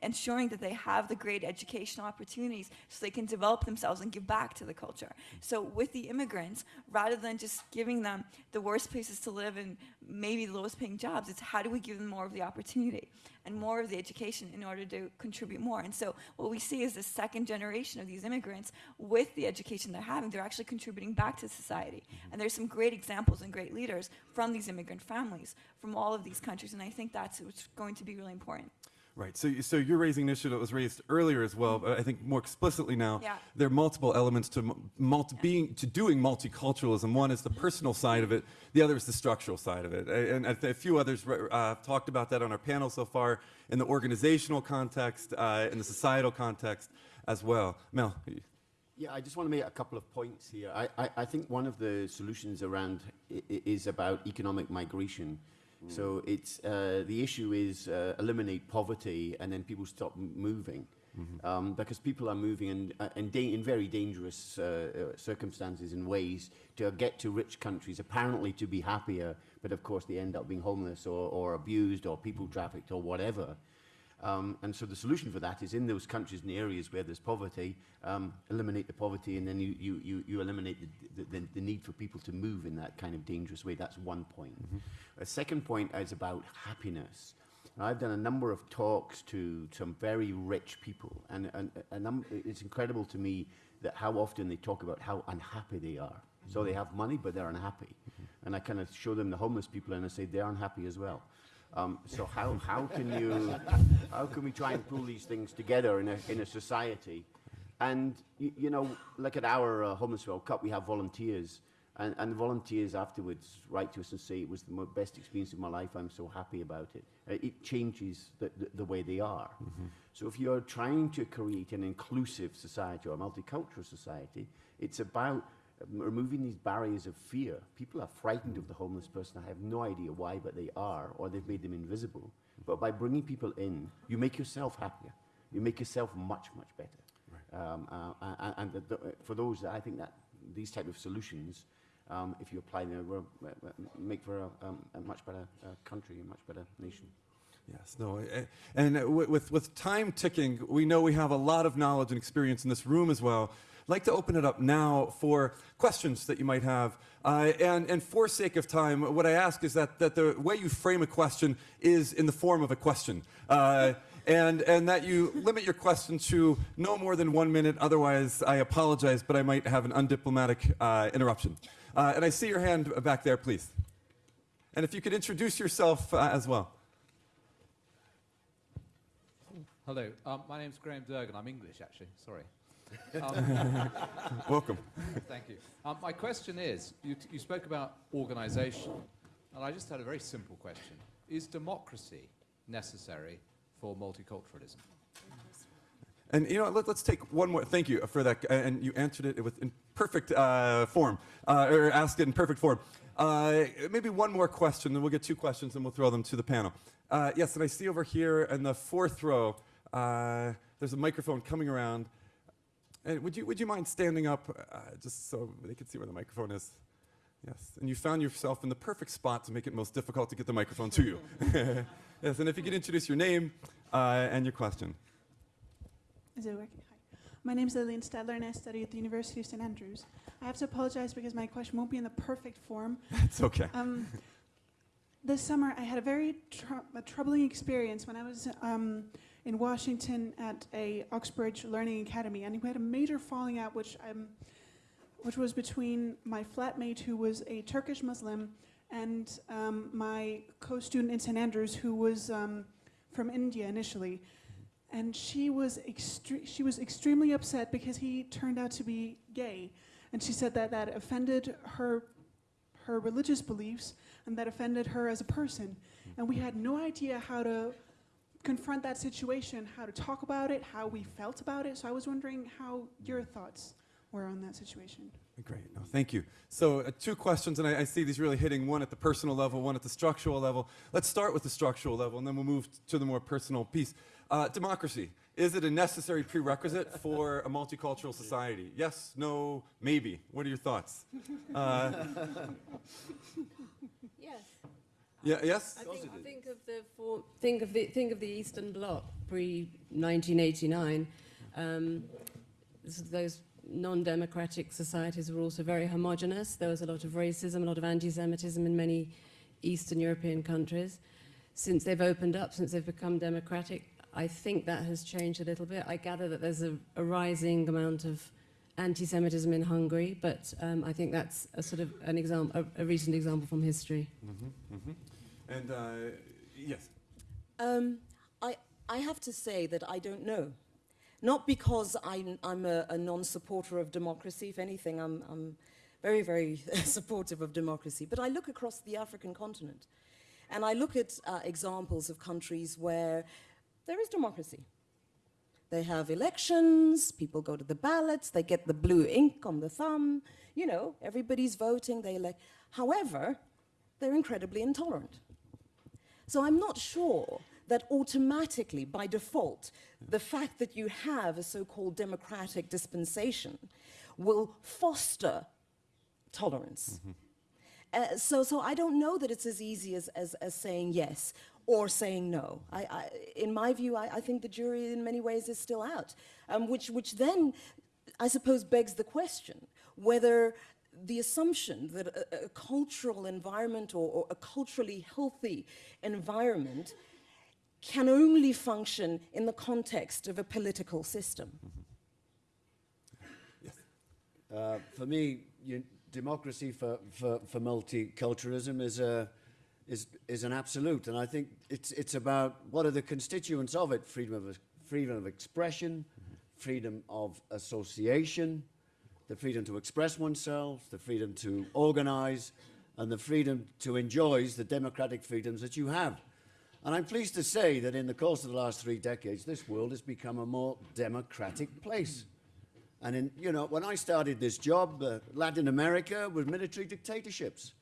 ensuring that they have the great educational opportunities so they can develop themselves and give back to the culture. So with the immigrants, rather than just giving them the worst places to live and maybe the lowest paying jobs, it's how do we give them more of the opportunity and more of the education in order to contribute more. And so what we see is the second generation of these immigrants with the education they're having, they're actually contributing back to society. Mm-hmm. And there's some great examples and great leaders from these immigrant families from all of these countries. And I think that's what's going to be really important. Right. So, so you're raising an issue that was raised earlier as well, but I think more explicitly now. Yeah. There are multiple elements to multi, yeah. being to doing multiculturalism. One is the personal side of it. The other is the structural side of it. And a few others uh, have talked about that on our panel so far in the organizational context, uh, in the societal context as well. Mel. Yeah, I just want to make a couple of points here. I, I, I think one of the solutions around is about economic migration. So it's uh, the issue is uh, eliminate poverty and then people stop moving. Mm -hmm. um, because people are moving in, uh, in, in very dangerous uh, uh, circumstances and ways to get to rich countries, apparently to be happier, but of course they end up being homeless or, or abused or people trafficked or whatever. Um, and so the solution for that is in those countries and areas where there's poverty, um, eliminate the poverty and then you, you, you, you eliminate the, the, the, need for people to move in that kind of dangerous way. That's one point. Mm -hmm. A second point is about happiness. I've done a number of talks to some very rich people and, and, and it's incredible to me that how often they talk about how unhappy they are. Mm -hmm. So they have money, but they're unhappy. Mm -hmm. And I kind of show them the homeless people and I say they're unhappy as well. Um, so how, how can you, how can we try and pull these things together in a, in a society? And, you, you know, like at our uh, Homeless World Cup, we have volunteers. And, and the volunteers afterwards write to us and say, it was the best experience of my life, I'm so happy about it. Uh, it changes the, the, the, way they are. Mm -hmm. So if you're trying to create an inclusive society or a multicultural society, it's about removing these barriers of fear. People are frightened of the homeless person. I have no idea why, but they are, or they've made them invisible. But by bringing people in, you make yourself happier. You make yourself much, much better. Right. Um, uh, and the, the, for those, I think that these type of solutions, um, if you apply them, will make for a, um, a much better uh, country, a much better nation. Yes, no, and with, with time ticking, we know we have a lot of knowledge and experience in this room as well. Like to open it up now for questions that you might have. Uh, and, and for sake of time, what I ask is that, that the way you frame a question is in the form of a question. Uh, and, and that you limit your question to no more than one minute. Otherwise, I apologize, but I might have an undiplomatic uh, interruption. Uh, and I see your hand back there, please. And if you could introduce yourself uh, as well. Hello, um, my name's Graham Durgan. I'm English, actually. Sorry. Um, Welcome. Thank you. Um, my question is, you, you spoke about organization, and I just had a very simple question. Is democracy necessary for multiculturalism? And you know, let, us take one more. Thank you for that. And you answered it with in perfect uh, form, uh, or asked it in perfect form. Uh, maybe one more question, then we'll get two questions, and we'll throw them to the panel. Uh, yes, and I see over here in the fourth row, uh, there's a microphone coming around. And would you, would you mind standing up uh, just so they can see where the microphone is? Yes, and you found yourself in the perfect spot to make it most difficult to get the microphone to you. yes, and if you could introduce your name uh, and your question. Is it working? Hi. My name is Lillian Stadler and I study at the University of St. Andrews. I have to apologize because my question won't be in the perfect form. That's okay. Um, this summer, I had a very tr a troubling experience when I was um, in Washington at a Oxbridge Learning Academy, and we had a major falling out, which um, which was between my flatmate, who was a Turkish Muslim, and um, my co-student in St. Andrews, who was um, from India initially and she was she was extremely upset because he turned out to be gay, and she said that that offended her her religious beliefs and that offended her as a person, and we had no idea how to confront that situation, how to talk about it, how we felt about it. So I was wondering how your thoughts were on that situation. Great, no, thank you. So uh, two questions, and I, I, see these really hitting one at the personal level, one at the structural level. Let's start with the structural level, and then we'll move to the more personal piece. Uh, democracy, is it a necessary prerequisite for a multicultural society? Yes, no, maybe. What are your thoughts? Uh. Yeah, yes? I think, think, of the for, think of the think of the Eastern Bloc pre 1989. Um, those non-democratic societies were also very homogenous. There was a lot of racism, a lot of anti-Semitism in many Eastern European countries. Since they've opened up, since they've become democratic, I think that has changed a little bit. I gather that there's a, a rising amount of anti-Semitism in Hungary, but um, I think that's a sort of an example, a, a recent example from history. Mm -hmm, mm -hmm. And uh, yes. Um, I I have to say that I don't know. Not because I'm, I'm a, a non-supporter of democracy. If anything, I'm, I'm very, very supportive of democracy. But I look across the African continent, and I look at uh, examples of countries where there is democracy. They have elections, people go to the ballots, they get the blue ink on the thumb, you know, everybody's voting, they elect. However, they're incredibly intolerant. So I'm not sure that automatically, by default, the fact that you have a so-called democratic dispensation will foster tolerance. Mm -hmm. Uh, so, so I don't know that it's as easy as, as, as saying yes or saying no. I, I, in my view, I, I, think the jury in many ways is still out, um, which, which then, I suppose, begs the question whether the assumption that a, a cultural environment or, or, a culturally healthy environment can only function in the context of a political system. Yes. Uh, for me, you, democracy for, for, for multiculturalism is a is, is an absolute. And I think it's, it's about what are the constituents of it? Freedom of, freedom of expression, freedom of association, the freedom to express oneself, the freedom to organize, and the freedom to enjoy the democratic freedoms that you have. And I'm pleased to say that in the course of the last three decades, this world has become a more democratic place. And in, you know, when I started this job, uh, Latin America was military dictatorships.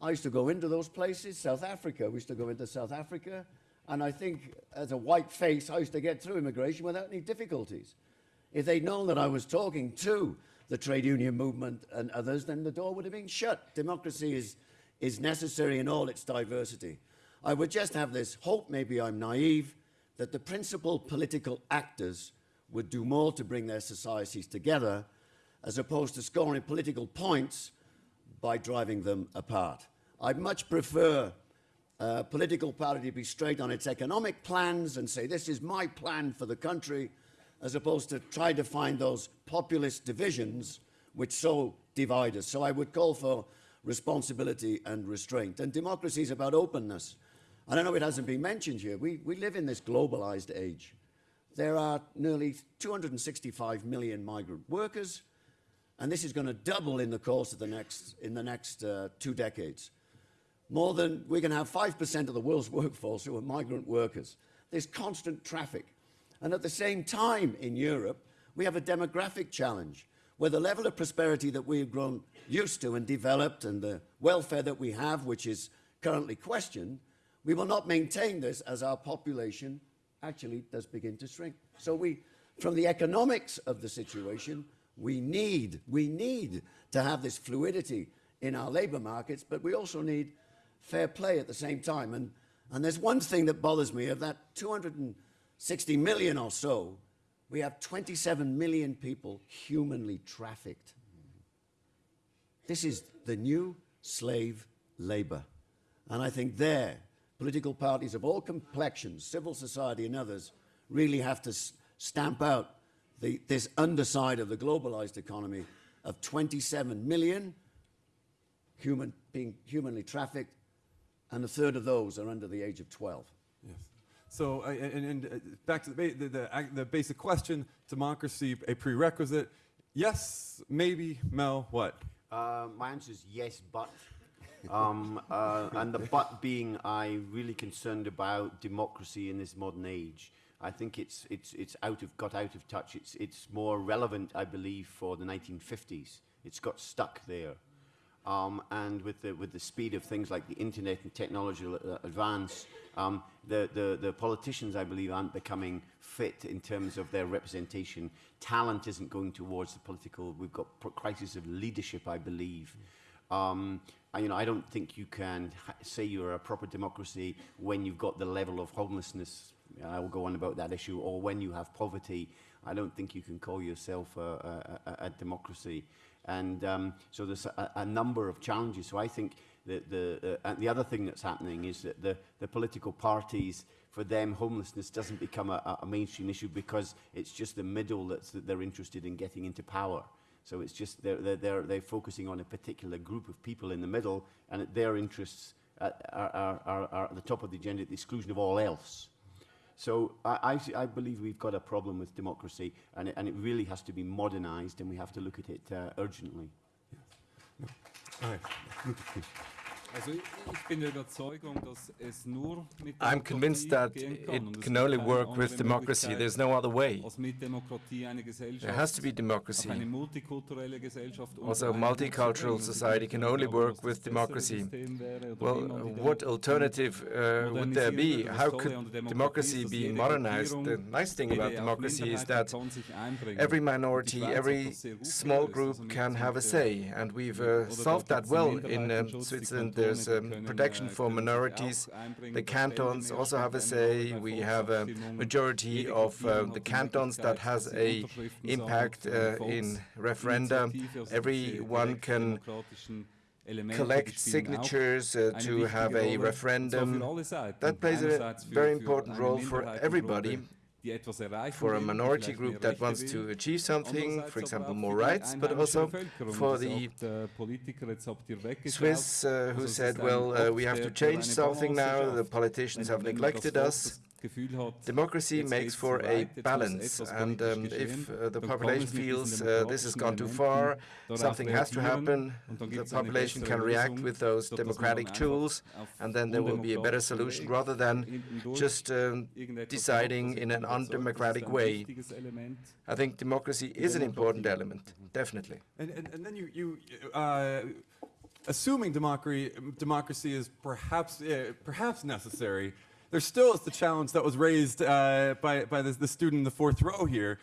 I used to go into those places, South Africa, we used to go into South Africa, and I think as a white face, I used to get through immigration without any difficulties. If they'd known that I was talking to the trade union movement and others, then the door would have been shut. Democracy is, is necessary in all its diversity. I would just have this hope, maybe I'm naive, that the principal political actors would do more to bring their societies together as opposed to scoring political points by driving them apart. I'd much prefer uh, political party to be straight on its economic plans and say, this is my plan for the country, as opposed to try to find those populist divisions which so divide us. So I would call for responsibility and restraint. And democracy is about openness. And I know it hasn't been mentioned here. We, we live in this globalized age. There are nearly 265 million migrant workers, and this is going to double in the course of the next, in the next uh, two decades. More than, we can have 5% of the world's workforce who are migrant workers. There's constant traffic. And at the same time in Europe, we have a demographic challenge where the level of prosperity that we've grown used to and developed and the welfare that we have, which is currently questioned, we will not maintain this as our population actually does begin to shrink. So we, from the economics of the situation, we need, we need to have this fluidity in our labor markets, but we also need fair play at the same time. And, and there's one thing that bothers me of that 260 million or so, we have 27 million people humanly trafficked. This is the new slave labor. And I think there, political parties of all complexions, civil society and others, really have to stamp out the, this underside of the globalized economy of 27 million human, being humanly trafficked, and a third of those are under the age of 12. Yes. So, uh, and, and uh, back to the, the, the, the, basic question, democracy a prerequisite? Yes, maybe, Mel, what? Uh, my answer is yes, but. Um, uh, and the but being I really concerned about democracy in this modern age. I think it's, it's, it's out of, got out of touch. It's, it's more relevant, I believe, for the 1950s. It's got stuck there. Um, and with the, with the speed of things like the internet and technological uh, advance, um, the, the, the politicians, I believe, aren't becoming fit in terms of their representation. Talent isn't going towards the political. We've got crisis of leadership, I believe. Um, you know, I don't think you can say you're a proper democracy when you've got the level of homelessness I will go on about that issue, or when you have poverty, I don't think you can call yourself a, a, a democracy. And um, so there's a, a, number of challenges. So I think that the, uh, the other thing that's happening is that the, the political parties, for them, homelessness doesn't become a, a mainstream issue because it's just the middle that's, that they're interested in getting into power. So it's just they're, they're, they're, they're focusing on a particular group of people in the middle, and their interests are, are, are, are at the top of the agenda at the exclusion of all else. So I, I, I, believe we've got a problem with democracy, and it, and it really has to be modernized, and we have to look at it uh, urgently. Yes. All right. Also ich bin der Überzeugung, dass es nur mit I'm convinced that it can only work with democracy. There's no other way. There has to be democracy. Also, a multicultural society can only work with democracy. Well, what alternative uh, would there be? How could democracy be modernized? The nice thing about democracy is that every minority, every small group can have a say, and we've uh, solved that well in um, Switzerland there's um, protection for minorities. The cantons also have a say. We have a majority of uh, the cantons that has a impact uh, in referenda. Everyone can collect signatures uh, to have a referendum. That plays a very important role for everybody for a minority group that wants to achieve something, for example, more rights, but also for the Swiss uh, who said, well, uh, we have to change something now, the politicians have neglected us. Democracy makes for a balance, and um, if uh, the population feels uh, this has gone too far, something has to happen, the population can react with those democratic tools, and then there will be a better solution rather than just um, deciding in an undemocratic way. I think democracy is an important element, definitely. And, and, and then you, you uh, assuming democracy, democracy is perhaps, uh, perhaps necessary, there still is the challenge that was raised uh, by, by the, the student in the fourth row here.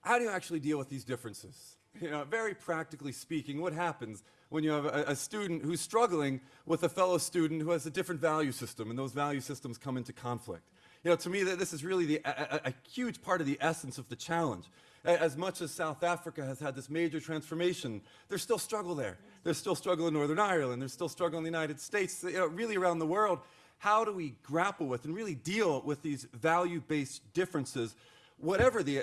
How do you actually deal with these differences? You know, very practically speaking, what happens when you have a, a, student who's struggling with a fellow student who has a different value system and those value systems come into conflict? You know, to me, this is really the, a, a, huge part of the essence of the challenge. As much as South Africa has had this major transformation, there's still struggle there. There's still struggle in Northern Ireland. There's still struggle in the United States, you know, really around the world how do we grapple with and really deal with these value-based differences, whatever the,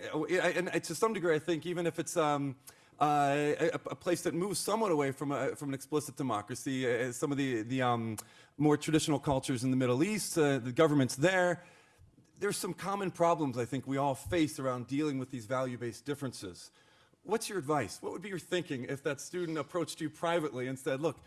and to some degree, I think, even if it's um, uh, a, a, place that moves somewhat away from, a, from an explicit democracy, uh, some of the, the um, more traditional cultures in the Middle East, uh, the governments there, there's some common problems I think we all face around dealing with these value-based differences. What's your advice? What would be your thinking if that student approached you privately and said, look,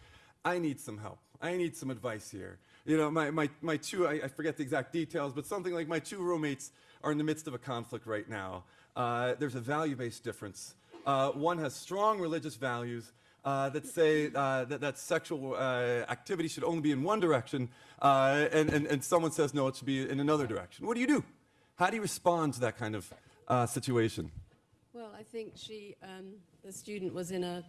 I need some help. I need some advice here you know, my, my, my two, I, I, forget the exact details, but something like my two roommates are in the midst of a conflict right now. Uh, there's a value-based difference. Uh, one has strong religious values uh, that say uh, that, that sexual uh, activity should only be in one direction, uh, and, and, and someone says no, it should be in another direction. What do you do? How do you respond to that kind of situation? Well, I think she, um, the student, was in a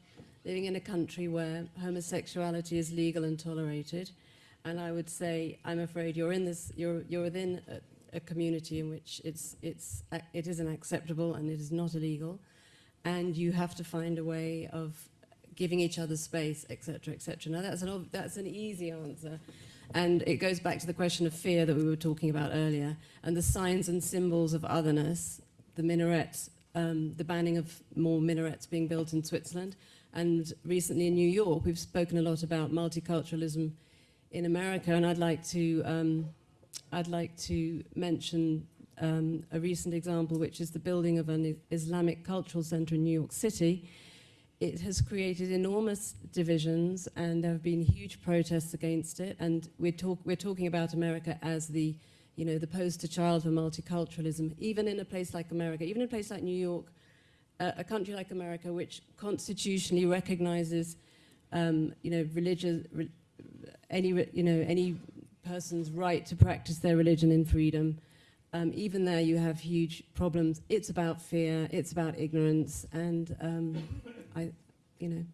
living in a country where homosexuality is legal and tolerated, and I would say, I'm afraid you're in this, you're you're within a, a community in which it's it's it isn't acceptable and it is not illegal, and you have to find a way of giving each other space, etc., etc. Now that's an that's an easy answer. And it goes back to the question of fear that we were talking about earlier, and the signs and symbols of otherness, the minarets, um, the banning of more minarets being built in Switzerland, and recently in New York, we've spoken a lot about multiculturalism in America, and I'd like to, um, I'd like to mention um, a recent example, which is the building of an Islamic cultural center in New York City, it has created enormous divisions and there have been huge protests against it. And we're, talk, we're talking about America as the, you know, the poster child for multiculturalism. Even in a place like America, even in a place like New York, uh, a country like America, which constitutionally recognizes, um, you know, religious, re any, you know, any person's right to practice their religion in freedom. Um, even there you have huge problems. It's about fear, it's about ignorance, and um, I, you know.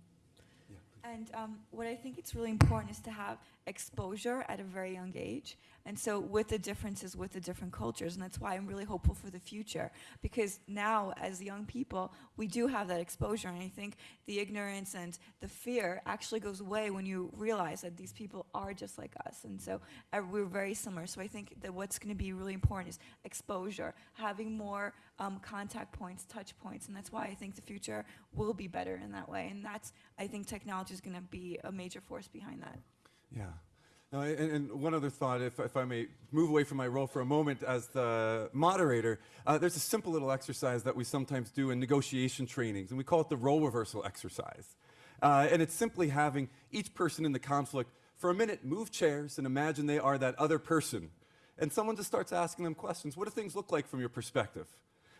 And um, what I think it's really important is to have exposure at a very young age. And so with the differences with the different cultures, and that's why I'm really hopeful for the future. Because now, as young people, we do have that exposure. And I think the ignorance and the fear actually goes away when you realize that these people are just like us. And so uh, we're very similar. So I think that what's going to be really important is exposure, having more um, contact points, touch points. And that's why I think the future will be better in that way. And that's, I think technology is going to be a major force behind that. Yeah. Uh, and, and, one other thought, if, if, I may move away from my role for a moment as the moderator, uh, there's a simple little exercise that we sometimes do in negotiation trainings, and we call it the role reversal exercise. Uh, and it's simply having each person in the conflict, for a minute, move chairs and imagine they are that other person. And someone just starts asking them questions. What do things look like from your perspective?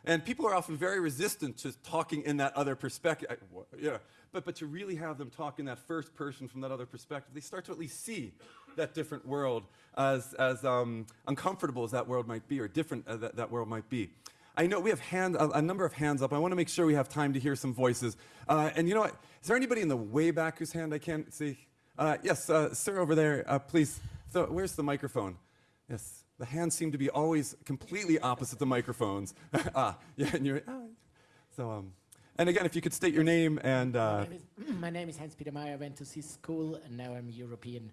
And people are often very resistant to talking in that other perspective. Yeah, but, but to really have them talk in that first person from that other perspective, they start to at least see that different world as, as um, uncomfortable as that world might be or different as that, that world might be. I know we have hand, a, a, number of hands up. I want to make sure we have time to hear some voices. Uh, and you know what? Is there anybody in the way back whose hand I can't see? Uh, yes, uh, sir over there, uh, please. So, where's the microphone? Yes. The hands seem to be always completely opposite the microphones. ah, yeah, and you're, ah. so, um, and again, if you could state your name and. Uh, my, name is, is Hans Peter Meyer. I went to this school, and now I'm a European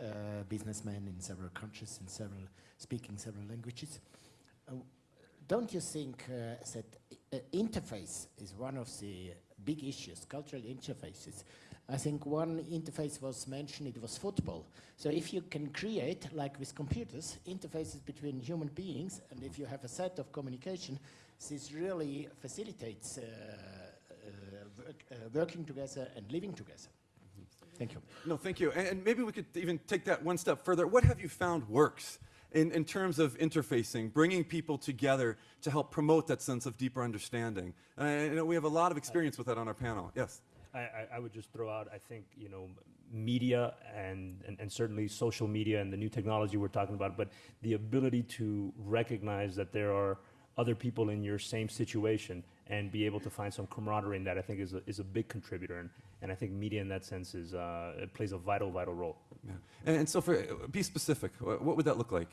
uh, businessman in several countries, in several speaking several languages. Uh, don't you think uh, that uh, interface is one of the big issues, cultural interfaces? I think one interface was mentioned, it was football. So if you can create, like with computers, interfaces between human beings, and if you have a set of communication, this really facilitates uh, working together and living together. Thank you. No, thank you. And, and, maybe we could even take that one step further. What have you found works in, in terms of interfacing, bringing people together to help promote that sense of deeper understanding? Uh, you know, we have a lot of experience with that on our panel. Yes. I, I, would just throw out, I think, you know, media and, and, and, certainly social media and the new technology we're talking about, but the ability to recognize that there are other people in your same situation and be able to find some camaraderie in that, I think is a, is a big contributor. And, and I think media in that sense is, uh, it plays a vital, vital role. Yeah. And, and so for, be specific, what would that look like?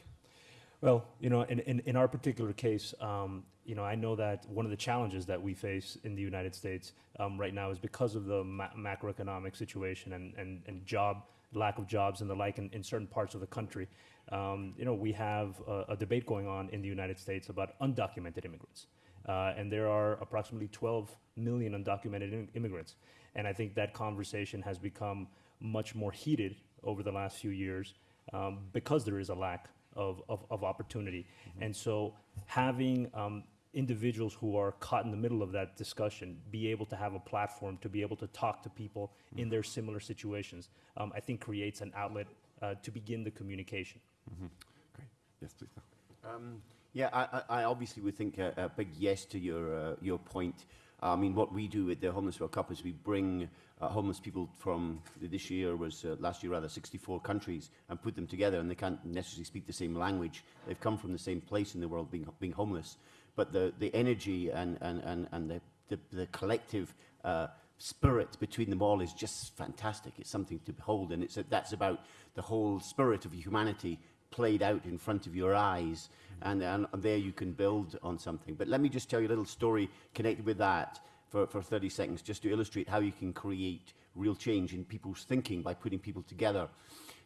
Well, you know, in, in, in our particular case, um, you know, I know that one of the challenges that we face in the United States um, right now is because of the ma macroeconomic situation and, and, and job, lack of jobs and the like in, in certain parts of the country. Um, you know, we have a, a, debate going on in the United States about undocumented immigrants. Uh, and there are approximately 12 million undocumented immigrants. And I think that conversation has become much more heated over the last few years um, because there is a lack of, of, of opportunity. Mm -hmm. And so having um, individuals who are caught in the middle of that discussion be able to have a platform to be able to talk to people mm -hmm. in their similar situations, um, I think creates an outlet uh, to begin the communication. Mm -hmm. Great. Yes, please. Yeah, I, I, obviously would think a, a, big yes to your, uh, your point. I mean, what we do at the Homeless World Cup is we bring uh, homeless people from this year was uh, last year rather 64 countries and put them together and they can't necessarily speak the same language. They've come from the same place in the world being being homeless. But the the energy and and and, and the, the, the collective uh, spirit between them all is just fantastic. It's something to behold and it's that's about the whole spirit of humanity played out in front of your eyes and, and there you can build on something but let me just tell you a little story connected with that for, for 30 seconds just to illustrate how you can create real change in people's thinking by putting people together.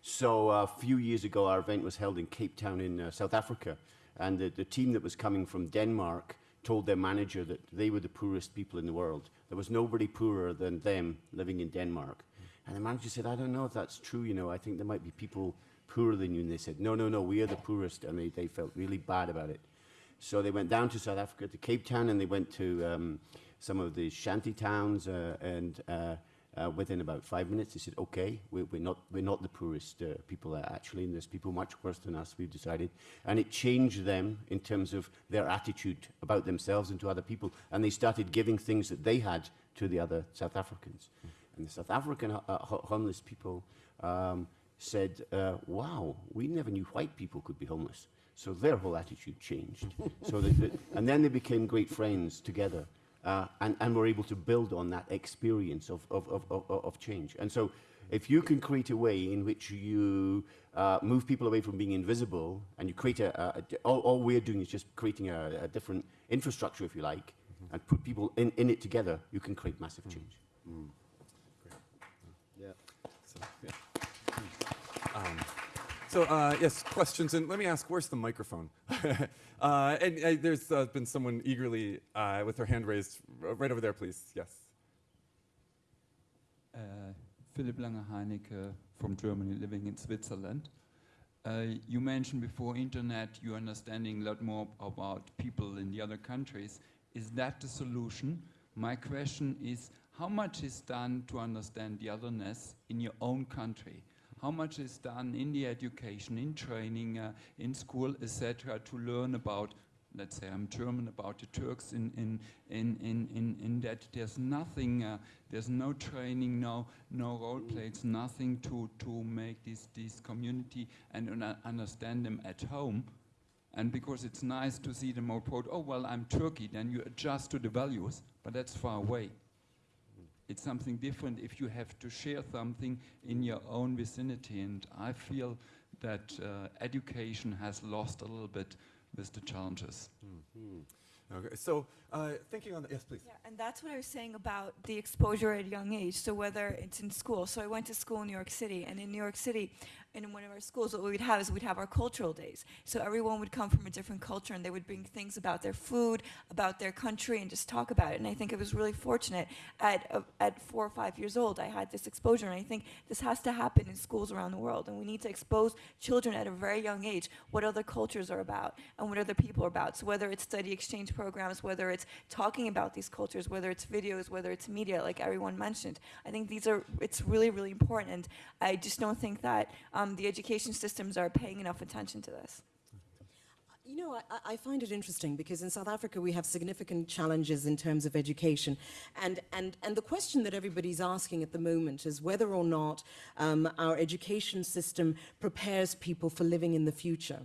So uh, a few years ago, our event was held in Cape Town in uh, South Africa, and the, the team that was coming from Denmark told their manager that they were the poorest people in the world. There was nobody poorer than them living in Denmark. And the manager said, I don't know if that's true, you know, I think there might be people poorer than you. And they said, no, no, no, we are the poorest. And they, they felt really bad about it. So they went down to South Africa, to Cape Town, and they went to um, some of the shanty towns, uh, and uh, uh, within about five minutes, they said, okay, we're, we're, not, we're not the poorest uh, people actually, and there's people much worse than us, we've decided. And it changed them in terms of their attitude about themselves and to other people, and they started giving things that they had to the other South Africans. And the South African uh, homeless people um, said, uh, wow, we never knew white people could be homeless. So their whole attitude changed. so that, and then they became great friends together uh, and, and we're able to build on that experience of, of, of, of, of change. And so if you can create a way in which you uh, move people away from being invisible and you create a, a, a all, all, we're doing is just creating a, a different infrastructure, if you like, mm -hmm. and put people in, in it together, you can create massive change. Mm. Mm. Great. Yeah. So, yeah. Um, so uh, yes, questions, and let me ask, where's the microphone? uh, and uh, there's uh, been someone eagerly uh, with her hand raised, right over there, please. Yes. Uh, Philip Lange-Heinecke from Germany, living in Switzerland. you mentioned before internet, you're understanding a lot more about people in the other countries. Is that the solution? My question is, how much is done to understand the otherness in your own country? How much is done in the education, in training, uh, in school, etc., to learn about, let's say I'm German, about the Turks in, in, in, in, in, in that there's nothing, uh, there's no training, no, no role plays, nothing to, to make this, this community and understand them at home. And because it's nice to see them quote, oh, well, I'm Turkey, then you adjust to the values, but that's far away it's something different if you have to share something in your own vicinity. And I feel that uh, education has lost a little bit with the challenges. Mm -hmm. Okay, so uh, thinking on the, yes, please. Yeah, and that's what I was saying about the exposure at a young age. So whether it's in school, so I went to school in New York City, and in New York City, in one of our schools, what we'd have is we'd have our cultural days. So everyone would come from a different culture, and they would bring things about their food, about their country, and just talk about it. And I think it was really fortunate at uh, at four or five years old, I had this exposure, and I think this has to happen in schools around the world, and we need to expose children at a very young age what other cultures are about and what other people are about. So whether it's study exchange programs, whether it's talking about these cultures, whether it's videos, whether it's media, like everyone mentioned. I think these are, it's really, really important. And I just don't think that um, the education systems are paying enough attention to this. You know, I, I, find it interesting because in South Africa we have significant challenges in terms of education. And, and, and the question that everybody's asking at the moment is whether or not um, our education system prepares people for living in the future.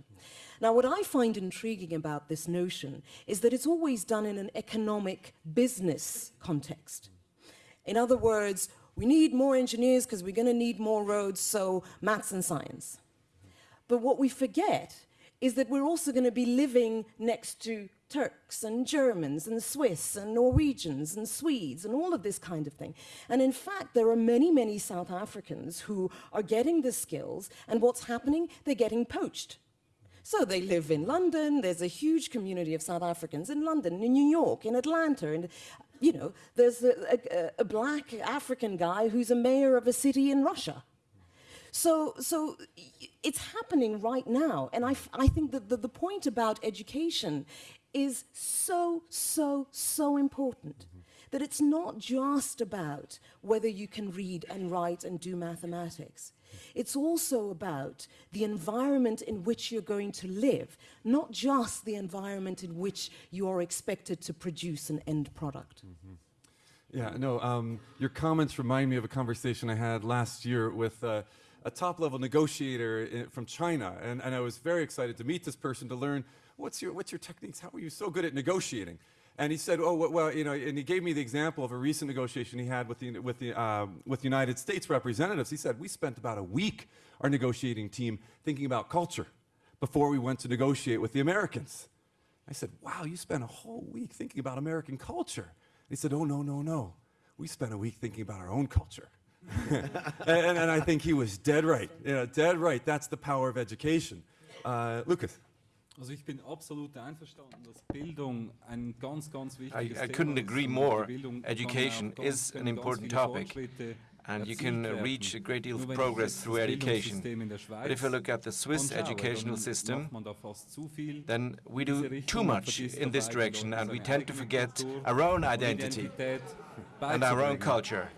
Now, what I find intriguing about this notion is that it's always done in an economic business context. In other words, we need more engineers because we're going to need more roads, so maths and science. But what we forget is that we're also going to be living next to Turks and Germans and Swiss and Norwegians and Swedes and all of this kind of thing. And in fact, there are many, many South Africans who are getting the skills, and what's happening? They're getting poached. So they live in London, there's a huge community of South Africans in London, in New York, in Atlanta, and you know, there's a, a, a black African guy who's a mayor of a city in Russia. So, so it's happening right now. And I, I think that the, the point about education is so, so, so important. That it's not just about whether you can read and write and do mathematics. It's also about the environment in which you're going to live, not just the environment in which you are expected to produce an end product. Mm -hmm. Yeah, no, um, your comments remind me of a conversation I had last year with uh, a top-level negotiator in, from China, and, and I was very excited to meet this person to learn what's your, what's your techniques, how are you so good at negotiating? And he said, oh, well, you know, and he gave me the example of a recent negotiation he had with the, with the, um, with United States representatives. He said, we spent about a week, our negotiating team, thinking about culture before we went to negotiate with the Americans. I said, wow, you spent a whole week thinking about American culture. He said, oh, no, no, no. We spent a week thinking about our own culture. and, and, I think he was dead right. Know, dead right. That's the power of education. Uh, Lukas. Also ich bin absolut einverstanden, dass Bildung ein ganz, ganz wichtiges I, I couldn't agree more. Education is an important topic. and you can reach a great deal of progress through education. But if you look at the Swiss educational system, then we do too much in this direction and we tend to forget our own identity and our own culture.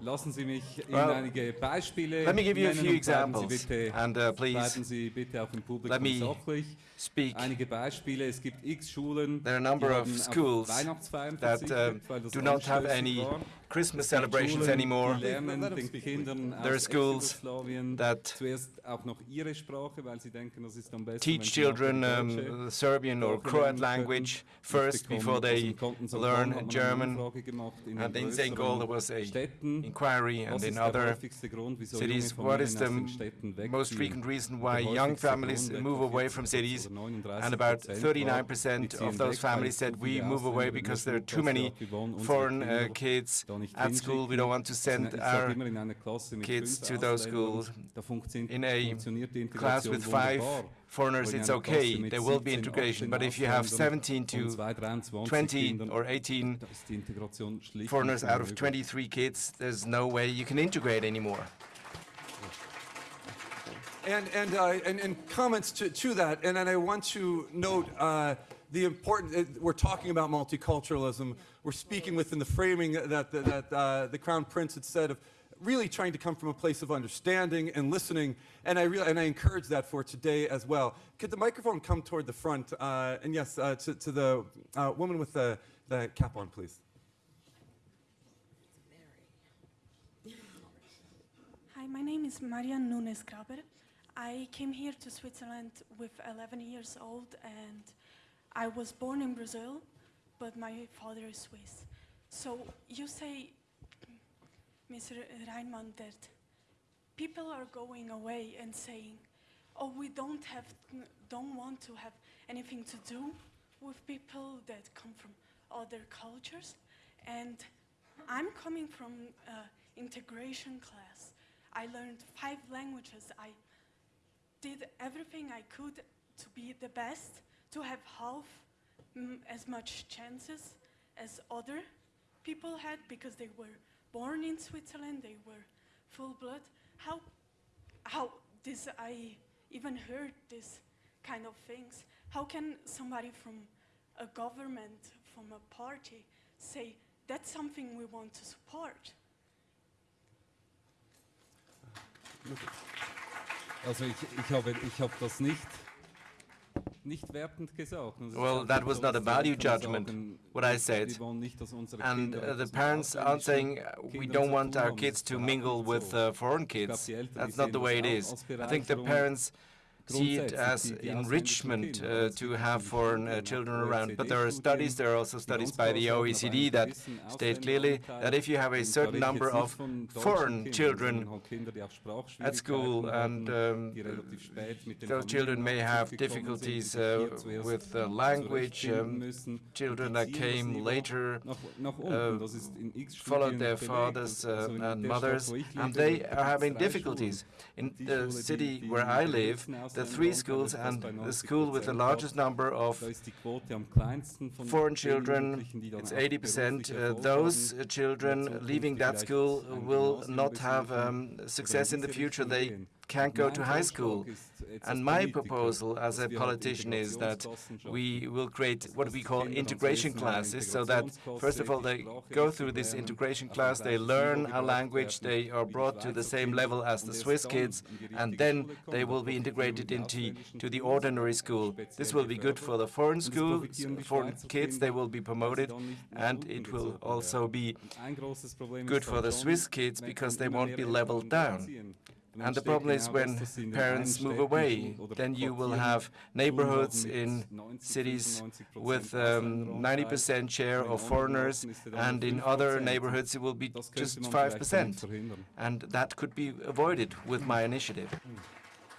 Lassen Sie mich Ihnen well, einige Beispiele Let me give you a few examples and uh, please Sie bitte auch im Publikum let me sachlich. speak. Einige Beispiele, es gibt x Schulen, there are a number of schools that uh, do not have any Christmas celebrations anymore. There are schools that teach children um, Serbian or Croat language first before they learn German. And in St. Gall there was a inquiry and in other cities. What is the most frequent reason why young families move away from cities? And about 39% of those families said we move away because there are too many foreign uh, kids at school. We don't want to send our kids to those schools. In a class with five foreigners, it's okay. There will be integration. But if you have 17 to 20 or 18 foreigners out of 23 kids, there's no way you can integrate anymore. And, and, uh, and, and, comments to, to that, and, and I want to note uh, the important, uh, we're talking about multiculturalism, we're speaking within the framing that, that, uh, the Crown Prince had said of really trying to come from a place of understanding and listening, and I, and I encourage that for today as well. Could the microphone come toward the front? Uh, and yes, uh, to, to, the uh, woman with the, the cap on, please. Hi, my name is Marian Nunes Graber. I came here to Switzerland with 11 years old and I was born in Brazil, but my father is Swiss. So you say, Mr. Reimann, that people are going away and saying, oh, we don't have, don't want to have anything to do with people that come from other cultures. And I'm coming from uh, integration class. I learned five languages. I did everything I could to be the best, to have half mm, as much chances as other people had because they were born in Switzerland, they were full blood. How, how this, I even heard this kind of things. How can somebody from a government, from a party, say that's something we want to support? Also ich, ich, habe, ich habe das nicht. Well, that was not a value judgment, what I said. And uh, the parents aren't saying we don't want our kids to mingle with uh, foreign kids. That's not the way it is. I think the parents see it as enrichment uh, to have foreign uh, children around. But there are studies, there are also studies by the OECD that state clearly that if you have a certain number of foreign children at school and um, those children may have difficulties uh, with the language, um, children that came later uh, followed their fathers uh, and mothers, and they are having difficulties. In the city where I live, the three schools and the school with the largest number of foreign children, it's 80%. Uh, those children leaving that school will not have um, success in the future. They can't go to high school. And my proposal as a politician is that we will create what we call integration classes so that, first of all, they go through this integration class, they learn a language, they are brought to the same level as the Swiss kids, and then they will be integrated into to the ordinary school. This will be good for the foreign school, foreign kids, they will be promoted, and it will also be good for the Swiss kids because they won't be leveled down. And the problem is when parents move away, then you will have neighborhoods in cities with 90% um, share of foreigners, and in other neighborhoods it will be just 5%. And that could be avoided with my initiative.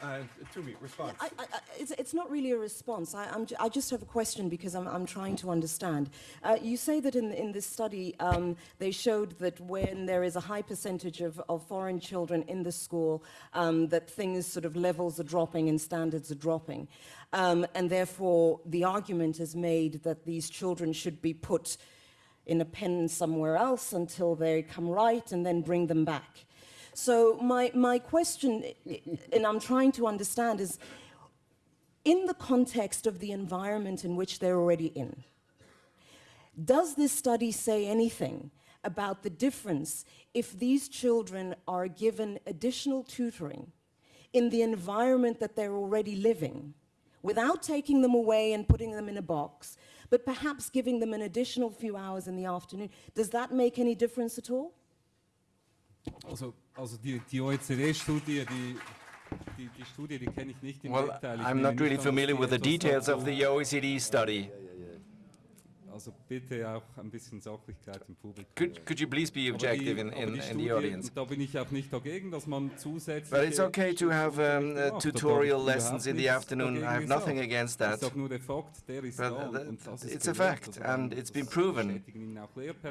Uh, Tumi, response. I, I, it's, it's, not really a response. I, I, just have a question because I'm, I'm trying to understand. Uh, you say that in, in this study um, they showed that when there is a high percentage of, of foreign children in the school, um, that things sort of levels are dropping and standards are dropping. Um, and therefore, the argument is made that these children should be put in a pen somewhere else until they come right and then bring them back. So my, my question, and I'm trying to understand, is in the context of the environment in which they're already in, does this study say anything about the difference if these children are given additional tutoring in the environment that they're already living, without taking them away and putting them in a box, but perhaps giving them an additional few hours in the afternoon, does that make any difference at all? Also, also die, die OECD-Studie, die, die, die Studie, die kenne ich nicht im well, I'm not really familiar with the details of the OECD study. Also bitte auch ein bisschen Sachlichkeit im Publikum. Could, could you please be objective die, in, in, in the audience? Da bin ich auch nicht dagegen, dass man zusätzlich. But it's okay to have um, uh, tutorial lessons in the afternoon. I have nothing against that. nur der Fakt, der ist but the, it's a fact, and it's been proven.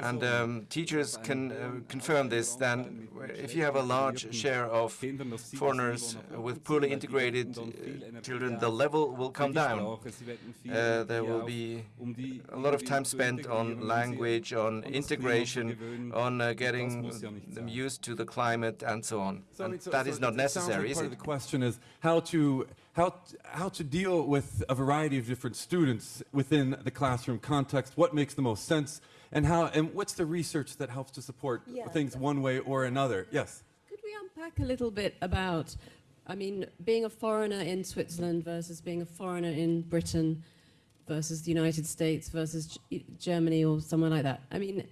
And um, teachers can uh, confirm this. Then, if you have a large share of foreigners with poorly integrated uh, children, the level will come down. Uh, there will be a lot of time time spent on language, on integration, on uh, getting them used to the climate and so on. And that is not necessary, is it? The question is how to how how to deal with a variety of different students within the classroom context. What makes the most sense, and how and what's the research that helps to support yeah. things one way or another? Yes. Could we unpack a little bit about? I mean, being a foreigner in Switzerland versus being a foreigner in Britain versus the United States versus G Germany or somewhere like that. I mean,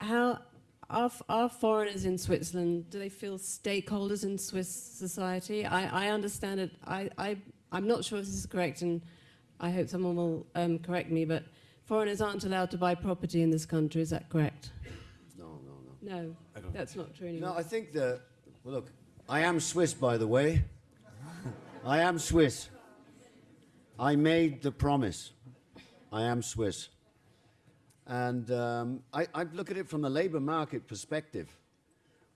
how are, are foreigners in Switzerland, do they feel stakeholders in Swiss society? I, I understand it. I, I, I'm not sure if this is correct, and I hope someone will um, correct me, but foreigners aren't allowed to buy property in this country. Is that correct? No, no, no. No, that's not true anymore. No, I think that, well, look, I am Swiss, by the way. I am Swiss. I made the promise. I am Swiss. And um, I, I look at it from a labor market perspective.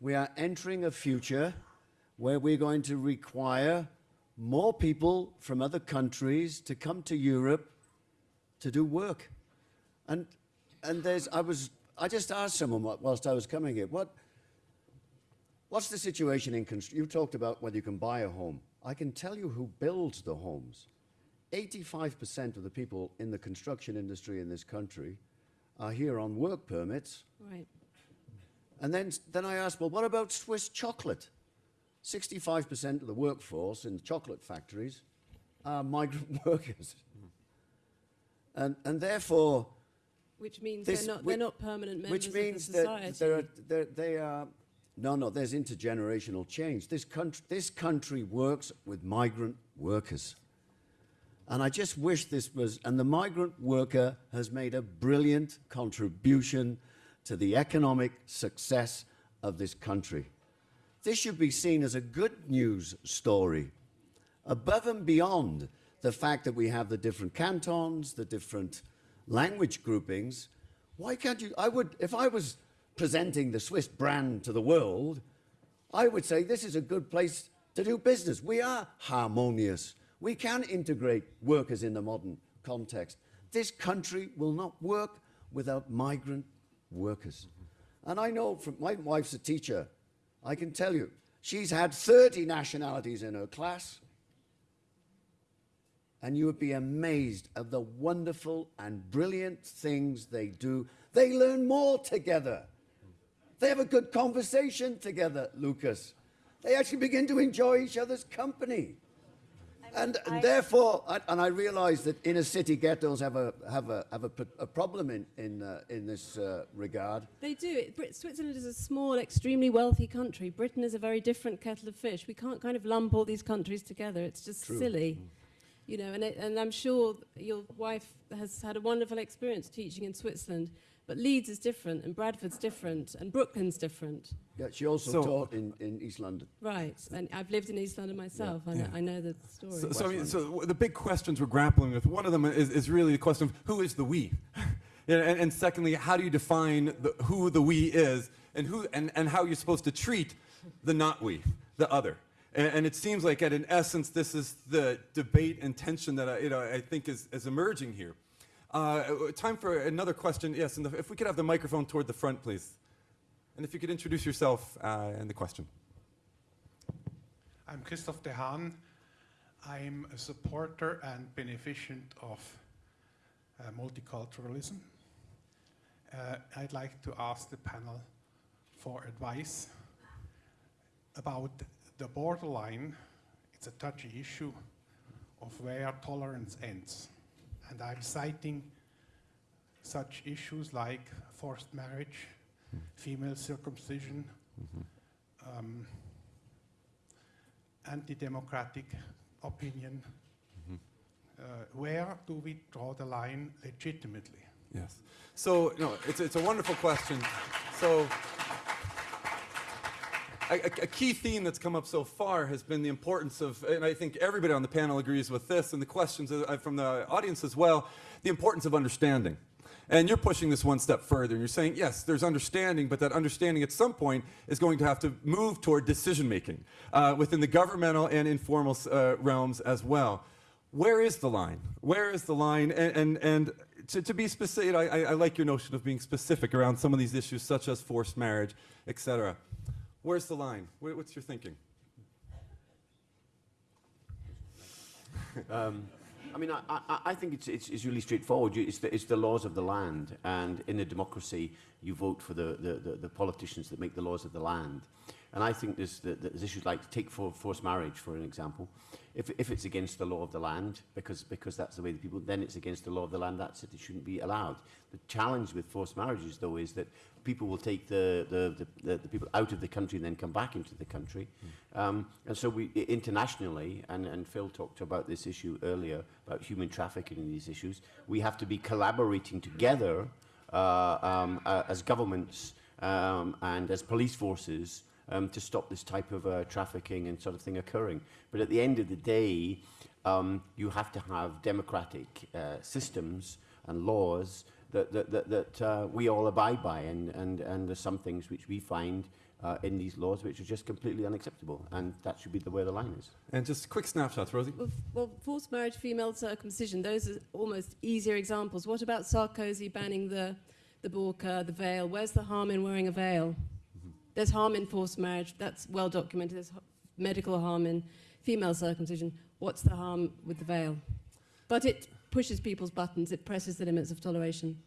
We are entering a future where we're going to require more people from other countries to come to Europe to do work. And, and there's, I was, I just asked someone whilst I was coming here, what, what's the situation in, you talked about whether you can buy a home. I can tell you who builds the homes. 85% of the people in the construction industry in this country are here on work permits. Right. And then, then I asked, well, what about Swiss chocolate? 65% of the workforce in the chocolate factories are migrant workers. And, and therefore... Which means this, they're, not, they're not permanent members which means of the society. That they're, they're, they are... No, no, there's intergenerational change. This country, this country works with migrant workers. And I just wish this was, and the migrant worker has made a brilliant contribution to the economic success of this country. This should be seen as a good news story, above and beyond the fact that we have the different cantons, the different language groupings. Why can't you, I would, if I was presenting the Swiss brand to the world, I would say this is a good place to do business. We are harmonious. We can integrate workers in the modern context. This country will not work without migrant workers. And I know from my wife's a teacher. I can tell you, She's had 30 nationalities in her class. And you would be amazed at the wonderful and brilliant things they do. They learn more together. They have a good conversation together, Lukas. They actually begin to enjoy each other's company. And, and therefore, and, and I realise that inner city ghettos have a have a have a, a problem in in uh, in this uh, regard. They do. It, Switzerland is a small, extremely wealthy country. Britain is a very different kettle of fish. We can't kind of lump all these countries together. It's just True. silly. Mm. You know, and, it, and I'm sure your wife has had a wonderful experience teaching in Switzerland. But Leeds is different, and Bradford's different, and Brooklyn's different. Yeah, she also so taught in, in East London. Right, and I've lived in East London myself. Yeah. I, know, I know the story. So, so, I mean, so, the big questions we're grappling with, one of them is, is really the question of who is the we? and, and, secondly, how do you define the, who the we is, and, who, and, and how you're supposed to treat the not we, the other? And, and, it seems like, at in essence, this is the debate and tension that I, you know, I think is, is emerging here. Uh, time for another question. Yes, if we could have the microphone toward the front, please. And if you could introduce yourself uh, and the question. I'm Christoph De Haan. I'm a supporter and beneficent of uh, multiculturalism. Uh, I'd like to ask the panel for advice about the borderline. It's a touchy issue of where tolerance ends. And I'm citing such issues like forced marriage, female circumcision, mm-hmm. um, anti-democratic opinion. Mm-hmm. Uh, where do we draw the line legitimately? Yes. So, no, it's, it's a wonderful question. So, a, a, key theme that's come up so far has been the importance of, and I think everybody on the panel agrees with this, and the questions from the audience as well, the importance of understanding. And you're pushing this one step further, and you're saying, yes, there's understanding, but that understanding at some point is going to have to move toward decision making uh, within the governmental and informal uh, realms as well. Where is the line? Where is the line? And, and, and to, to, be specific, I, I like your notion of being specific around some of these issues, such as forced marriage, et cetera. Where's the line? What's your thinking? um, I mean, I, I, I think it's, it's, it's, really straightforward. It's the, it's the laws of the land, and in a democracy, you vote for the, the, the, the politicians that make the laws of the land. And I think there's, there's issues like take for forced marriage, for an example. If, if it's against the law of the land, because, because that's the way the people, then it's against the law of the land, that's it, it shouldn't be allowed. The challenge with forced marriages, though, is that people will take the, the, the, the, people out of the country and then come back into the country. Mm. Um, and so we, internationally, and, and Phil talked about this issue earlier, about human trafficking and these issues, we have to be collaborating together uh, um, uh, as governments um, and as police forces um, to stop this type of uh, trafficking and sort of thing occurring. But at the end of the day, um, you have to have democratic uh, systems and laws that, that, that, that uh, we all abide by. And, and, and there's some things which we find uh, in these laws which are just completely unacceptable. And that should be the where the line is. And just quick snapshots, Rosie. Well, well, forced marriage, female circumcision, those are almost easier examples. What about Sarkozy banning the, the burqa, the veil? Where's the harm in wearing a veil? There's harm in forced marriage, that's well documented. There's medical harm in female circumcision. What's the harm with the veil? But it pushes people's buttons, it presses the limits of toleration.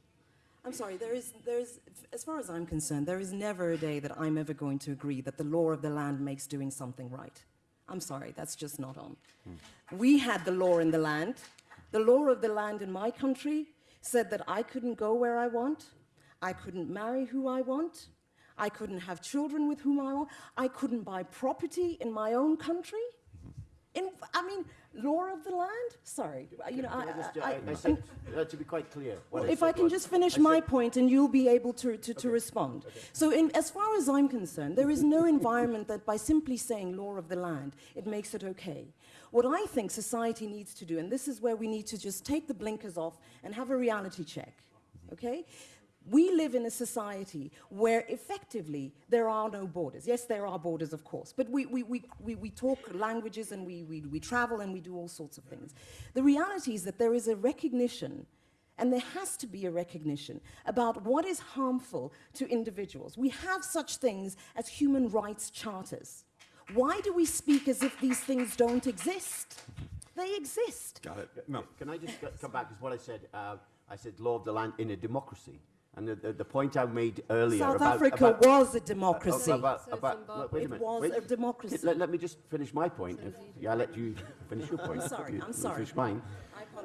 I'm sorry, there is, there is, as far as I'm concerned, there is never a day that I'm ever going to agree that the law of the land makes doing something right. I'm sorry, that's just not on. Hmm. We had the law in the land. The law of the land in my country said that I couldn't go where I want, I couldn't marry who I want, I couldn't have children with whom I want. I couldn't buy property in my own country. In, I mean, law of the land? Sorry. You know, I, just, I, I, I said, uh, to be quite clear. Well, if I can just finish my point and you'll be able to, to, to okay. respond. Okay. So in, as far as I'm concerned, there is no environment that by simply saying law of the land, it makes it okay. What I think society needs to do, and this is where we need to just take the blinkers off and have a reality check, okay? We live in a society where effectively there are no borders. Yes, there are borders, of course, but we, we, we, we, we talk languages and we, we, we travel and we do all sorts of things. The reality is that there is a recognition and there has to be a recognition about what is harmful to individuals. We have such things as human rights charters. Why do we speak as if these things don't exist? They exist. Got it. No. Can I just come back? Because what I said, uh, I said law of the land in a democracy. And the, the, the point I made earlier South about, Africa about, was a democracy. Uh, about, about, look, wait a it minute. was wait, a democracy. Let, let me just finish my point. If, yeah, I'll let you finish your point. I'm sorry, You- I'm sorry. Finish mine.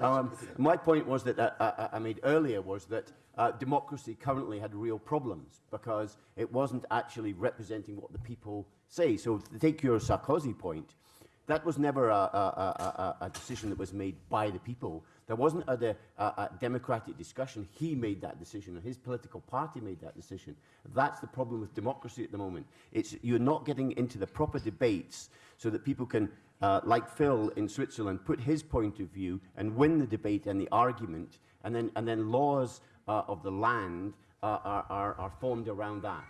Um, my point was that uh, uh, I made earlier was that uh, democracy currently had real problems because it wasn't actually representing what the people say. So to take your Sarkozy point, that was never a, a, a, a, a decision that was made by the people. There wasn't a, a, a democratic discussion. He made that decision, or his political party made that decision. That's the problem with democracy at the moment. It's you're not getting into the proper debates so that people can, uh, like Phil in Switzerland, put his point of view and win the debate and the argument, and then and then laws uh, of the land uh, are, are, are formed around that.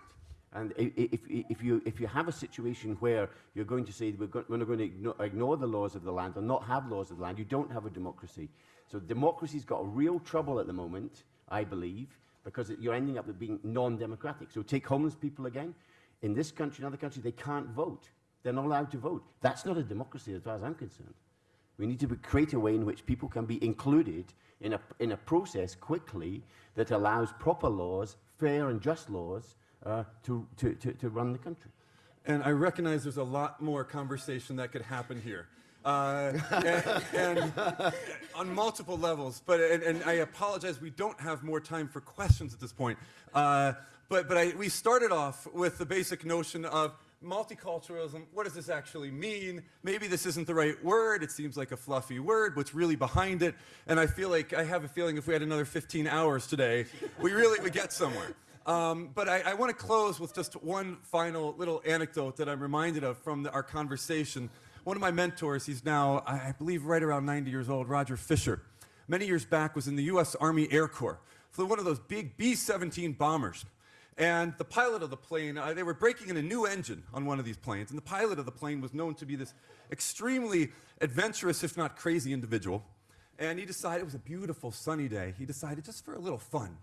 And if, if, you, if you have a situation where you're going to say we're, go- we're not going to ignore, ignore the laws of the land or not have laws of the land, you don't have a democracy. So democracy's got a real trouble at the moment, I believe, because you're ending up with being non-democratic. So take homeless people again. In this country and other countries, they can't vote. They're not allowed to vote. That's not a democracy as far as I'm concerned. We need to create a way in which people can be included in a, in a process quickly that allows proper laws, fair and just laws, uh, to, to, to, to run the country. And I recognize there's a lot more conversation that could happen here. Uh, and, and on multiple levels, but and, and I apologize, we don't have more time for questions at this point. Uh, but but I, we started off with the basic notion of multiculturalism. What does this actually mean? Maybe this isn't the right word. It seems like a fluffy word. What's really behind it? And I feel like I have a feeling if we had another 15 hours today, we really would get somewhere. Um, but I, I want to close with just one final little anecdote that I'm reminded of from the, our conversation. One of my mentors, he's now, I believe, right around 90 years old, Roger Fisher. Many years back was in the U.S. Army Air Corps, flew one of those big B-17 bombers. And the pilot of the plane, uh, they were breaking in a new engine on one of these planes, and the pilot of the plane was known to be this extremely adventurous, if not crazy individual. And he decided, it was a beautiful sunny day, he decided just for a little fun,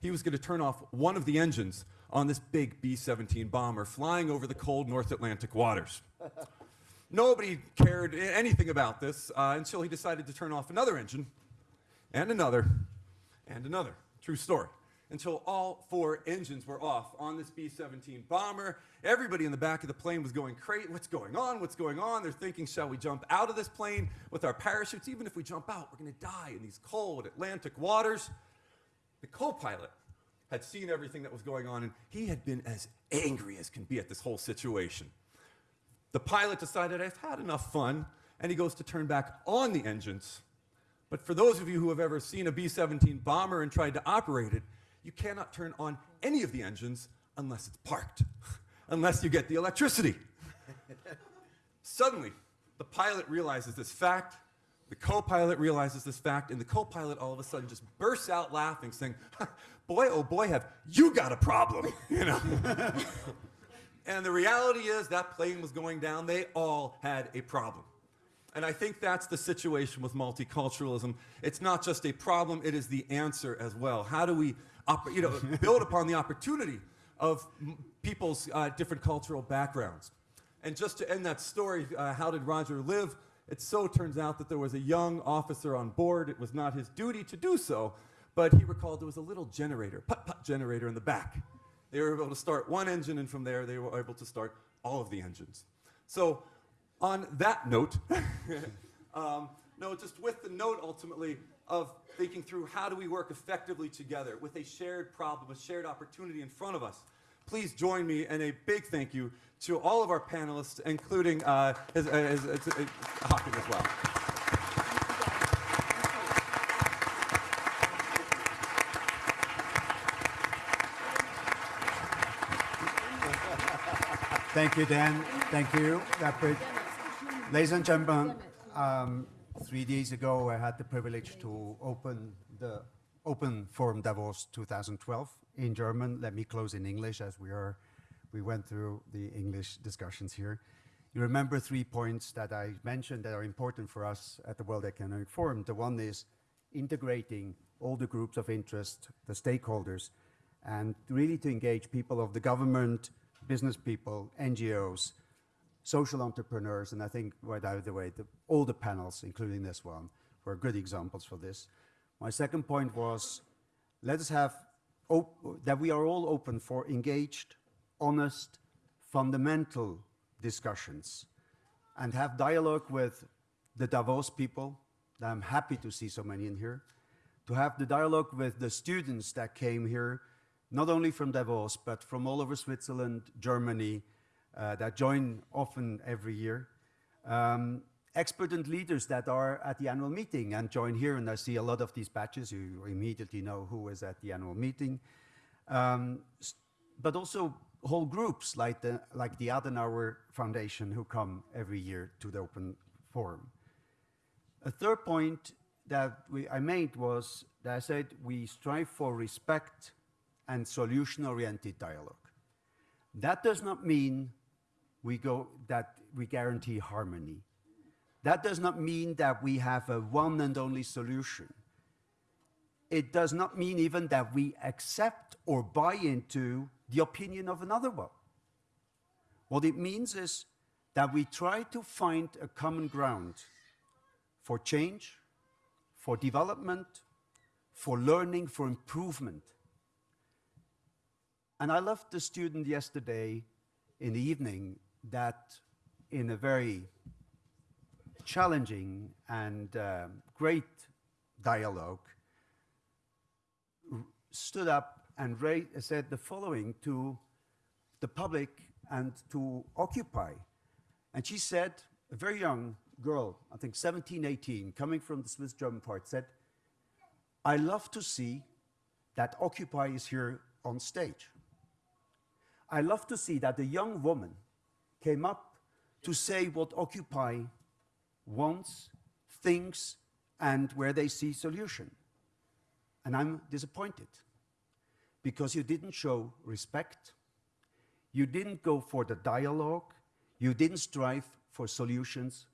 he was going to turn off one of the engines on this big B 17 bomber flying over the cold North Atlantic waters. Nobody cared anything about this uh, until he decided to turn off another engine, and another, and another. True story. Until all four engines were off on this B 17 bomber. Everybody in the back of the plane was going crazy. What's going on? What's going on? They're thinking, shall we jump out of this plane with our parachutes? Even if we jump out, we're going to die in these cold Atlantic waters. The co pilot had seen everything that was going on, and he had been as angry as can be at this whole situation. The pilot decided, I've had enough fun, and he goes to turn back on the engines. But for those of you who have ever seen a B 17 bomber and tried to operate it, you cannot turn on any of the engines unless it's parked, unless you get the electricity. Suddenly, the pilot realizes this fact, the co pilot realizes this fact, and the co pilot all of a sudden just bursts out laughing, saying, Boy, oh boy, have you got a problem, you know? And the reality is that plane was going down, they all had a problem. And I think that's the situation with multiculturalism. It's not just a problem, it is the answer as well. How do we you know, build upon the opportunity of people's uh, different cultural backgrounds? And just to end that story, uh, how did Roger live? It so turns out that there was a young officer on board. It was not his duty to do so, but he recalled there was a little generator, putt putt generator in the back. They were able to start one engine, and from there, they were able to start all of the engines. So, on that note, um, no, just with the note ultimately of thinking through how do we work effectively together with a shared problem, a shared opportunity in front of us. Please join me in a big thank you to all of our panelists, including uh, his, uh, his, his, his, Hawking as well. Thank you, Dan. Thank you. Ladies and gentlemen, um, three days ago, I had the privilege to open the Open Forum Davos 2012 in German. Let me close in English as we are. We went through the English discussions here. You remember three points that I mentioned that are important for us at the World Economic Forum. The one is integrating all the groups of interest, the stakeholders, and really to engage people of the government, business people, NGOs, social entrepreneurs, and I think right out of the way, the, all the panels, including this one, were good examples for this. My second point was, let us have that we are all open for engaged, honest, fundamental discussions and have dialogue with the Davos people. that I'm happy to see so many in here. To have the dialogue with the students that came here, not only from Davos, but from all over Switzerland, Germany, uh, that join often every year. Um, expert and leaders that are at the annual meeting and join here, and I see a lot of these badges, you immediately know who is at the annual meeting. Um, but also whole groups like the, like the Adenauer Foundation who come every year to the open forum. A third point that we, I made was that I said we strive for respect and solution-oriented dialogue. That does not mean we go that we guarantee harmony. That does not mean that we have a one and only solution. It does not mean even that we accept or buy into the opinion of another one. What it means is that we try to find a common ground for change, for development, for learning, for improvement. And I left the student yesterday in the evening that in a very challenging and uh, great dialogue stood up and said the following to the public and to Occupy. And she said, a very young girl, I think 17, 18, coming from the Swiss German part, said, I love to see that Occupy is here on stage. I love to see that the young woman came up to say what Occupy wants, thinks, and where they see solution. And I'm disappointed because you didn't show respect, you didn't go for the dialogue, you didn't strive for solutions,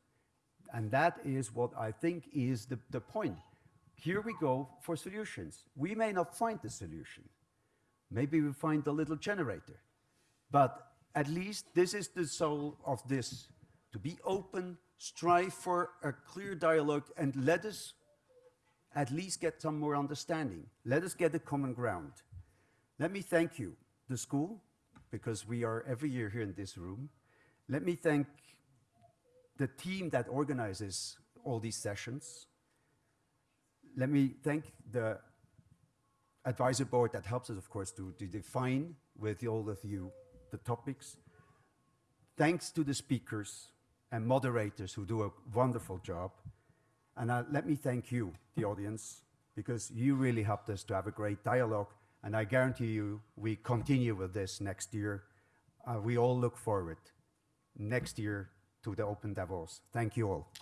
and that is what I think is the, the point. Here we go for solutions. We may not find the solution. Maybe we find a little generator. But at least this is the soul of this, to be open, strive for a clear dialogue, and let us at least get some more understanding. Let us get a common ground. Let me thank you, the school, because we are every year here in this room. Let me thank the team that organizes all these sessions. Let me thank the advisor board that helps us, of course, to, to define with all of you the topics. Thanks to the speakers and moderators who do a wonderful job. And uh, let me thank you, the audience, because you really helped us to have a great dialogue and I guarantee you, we continue with this next year. Uh, we all look forward next year to the Open Davos. Thank you all.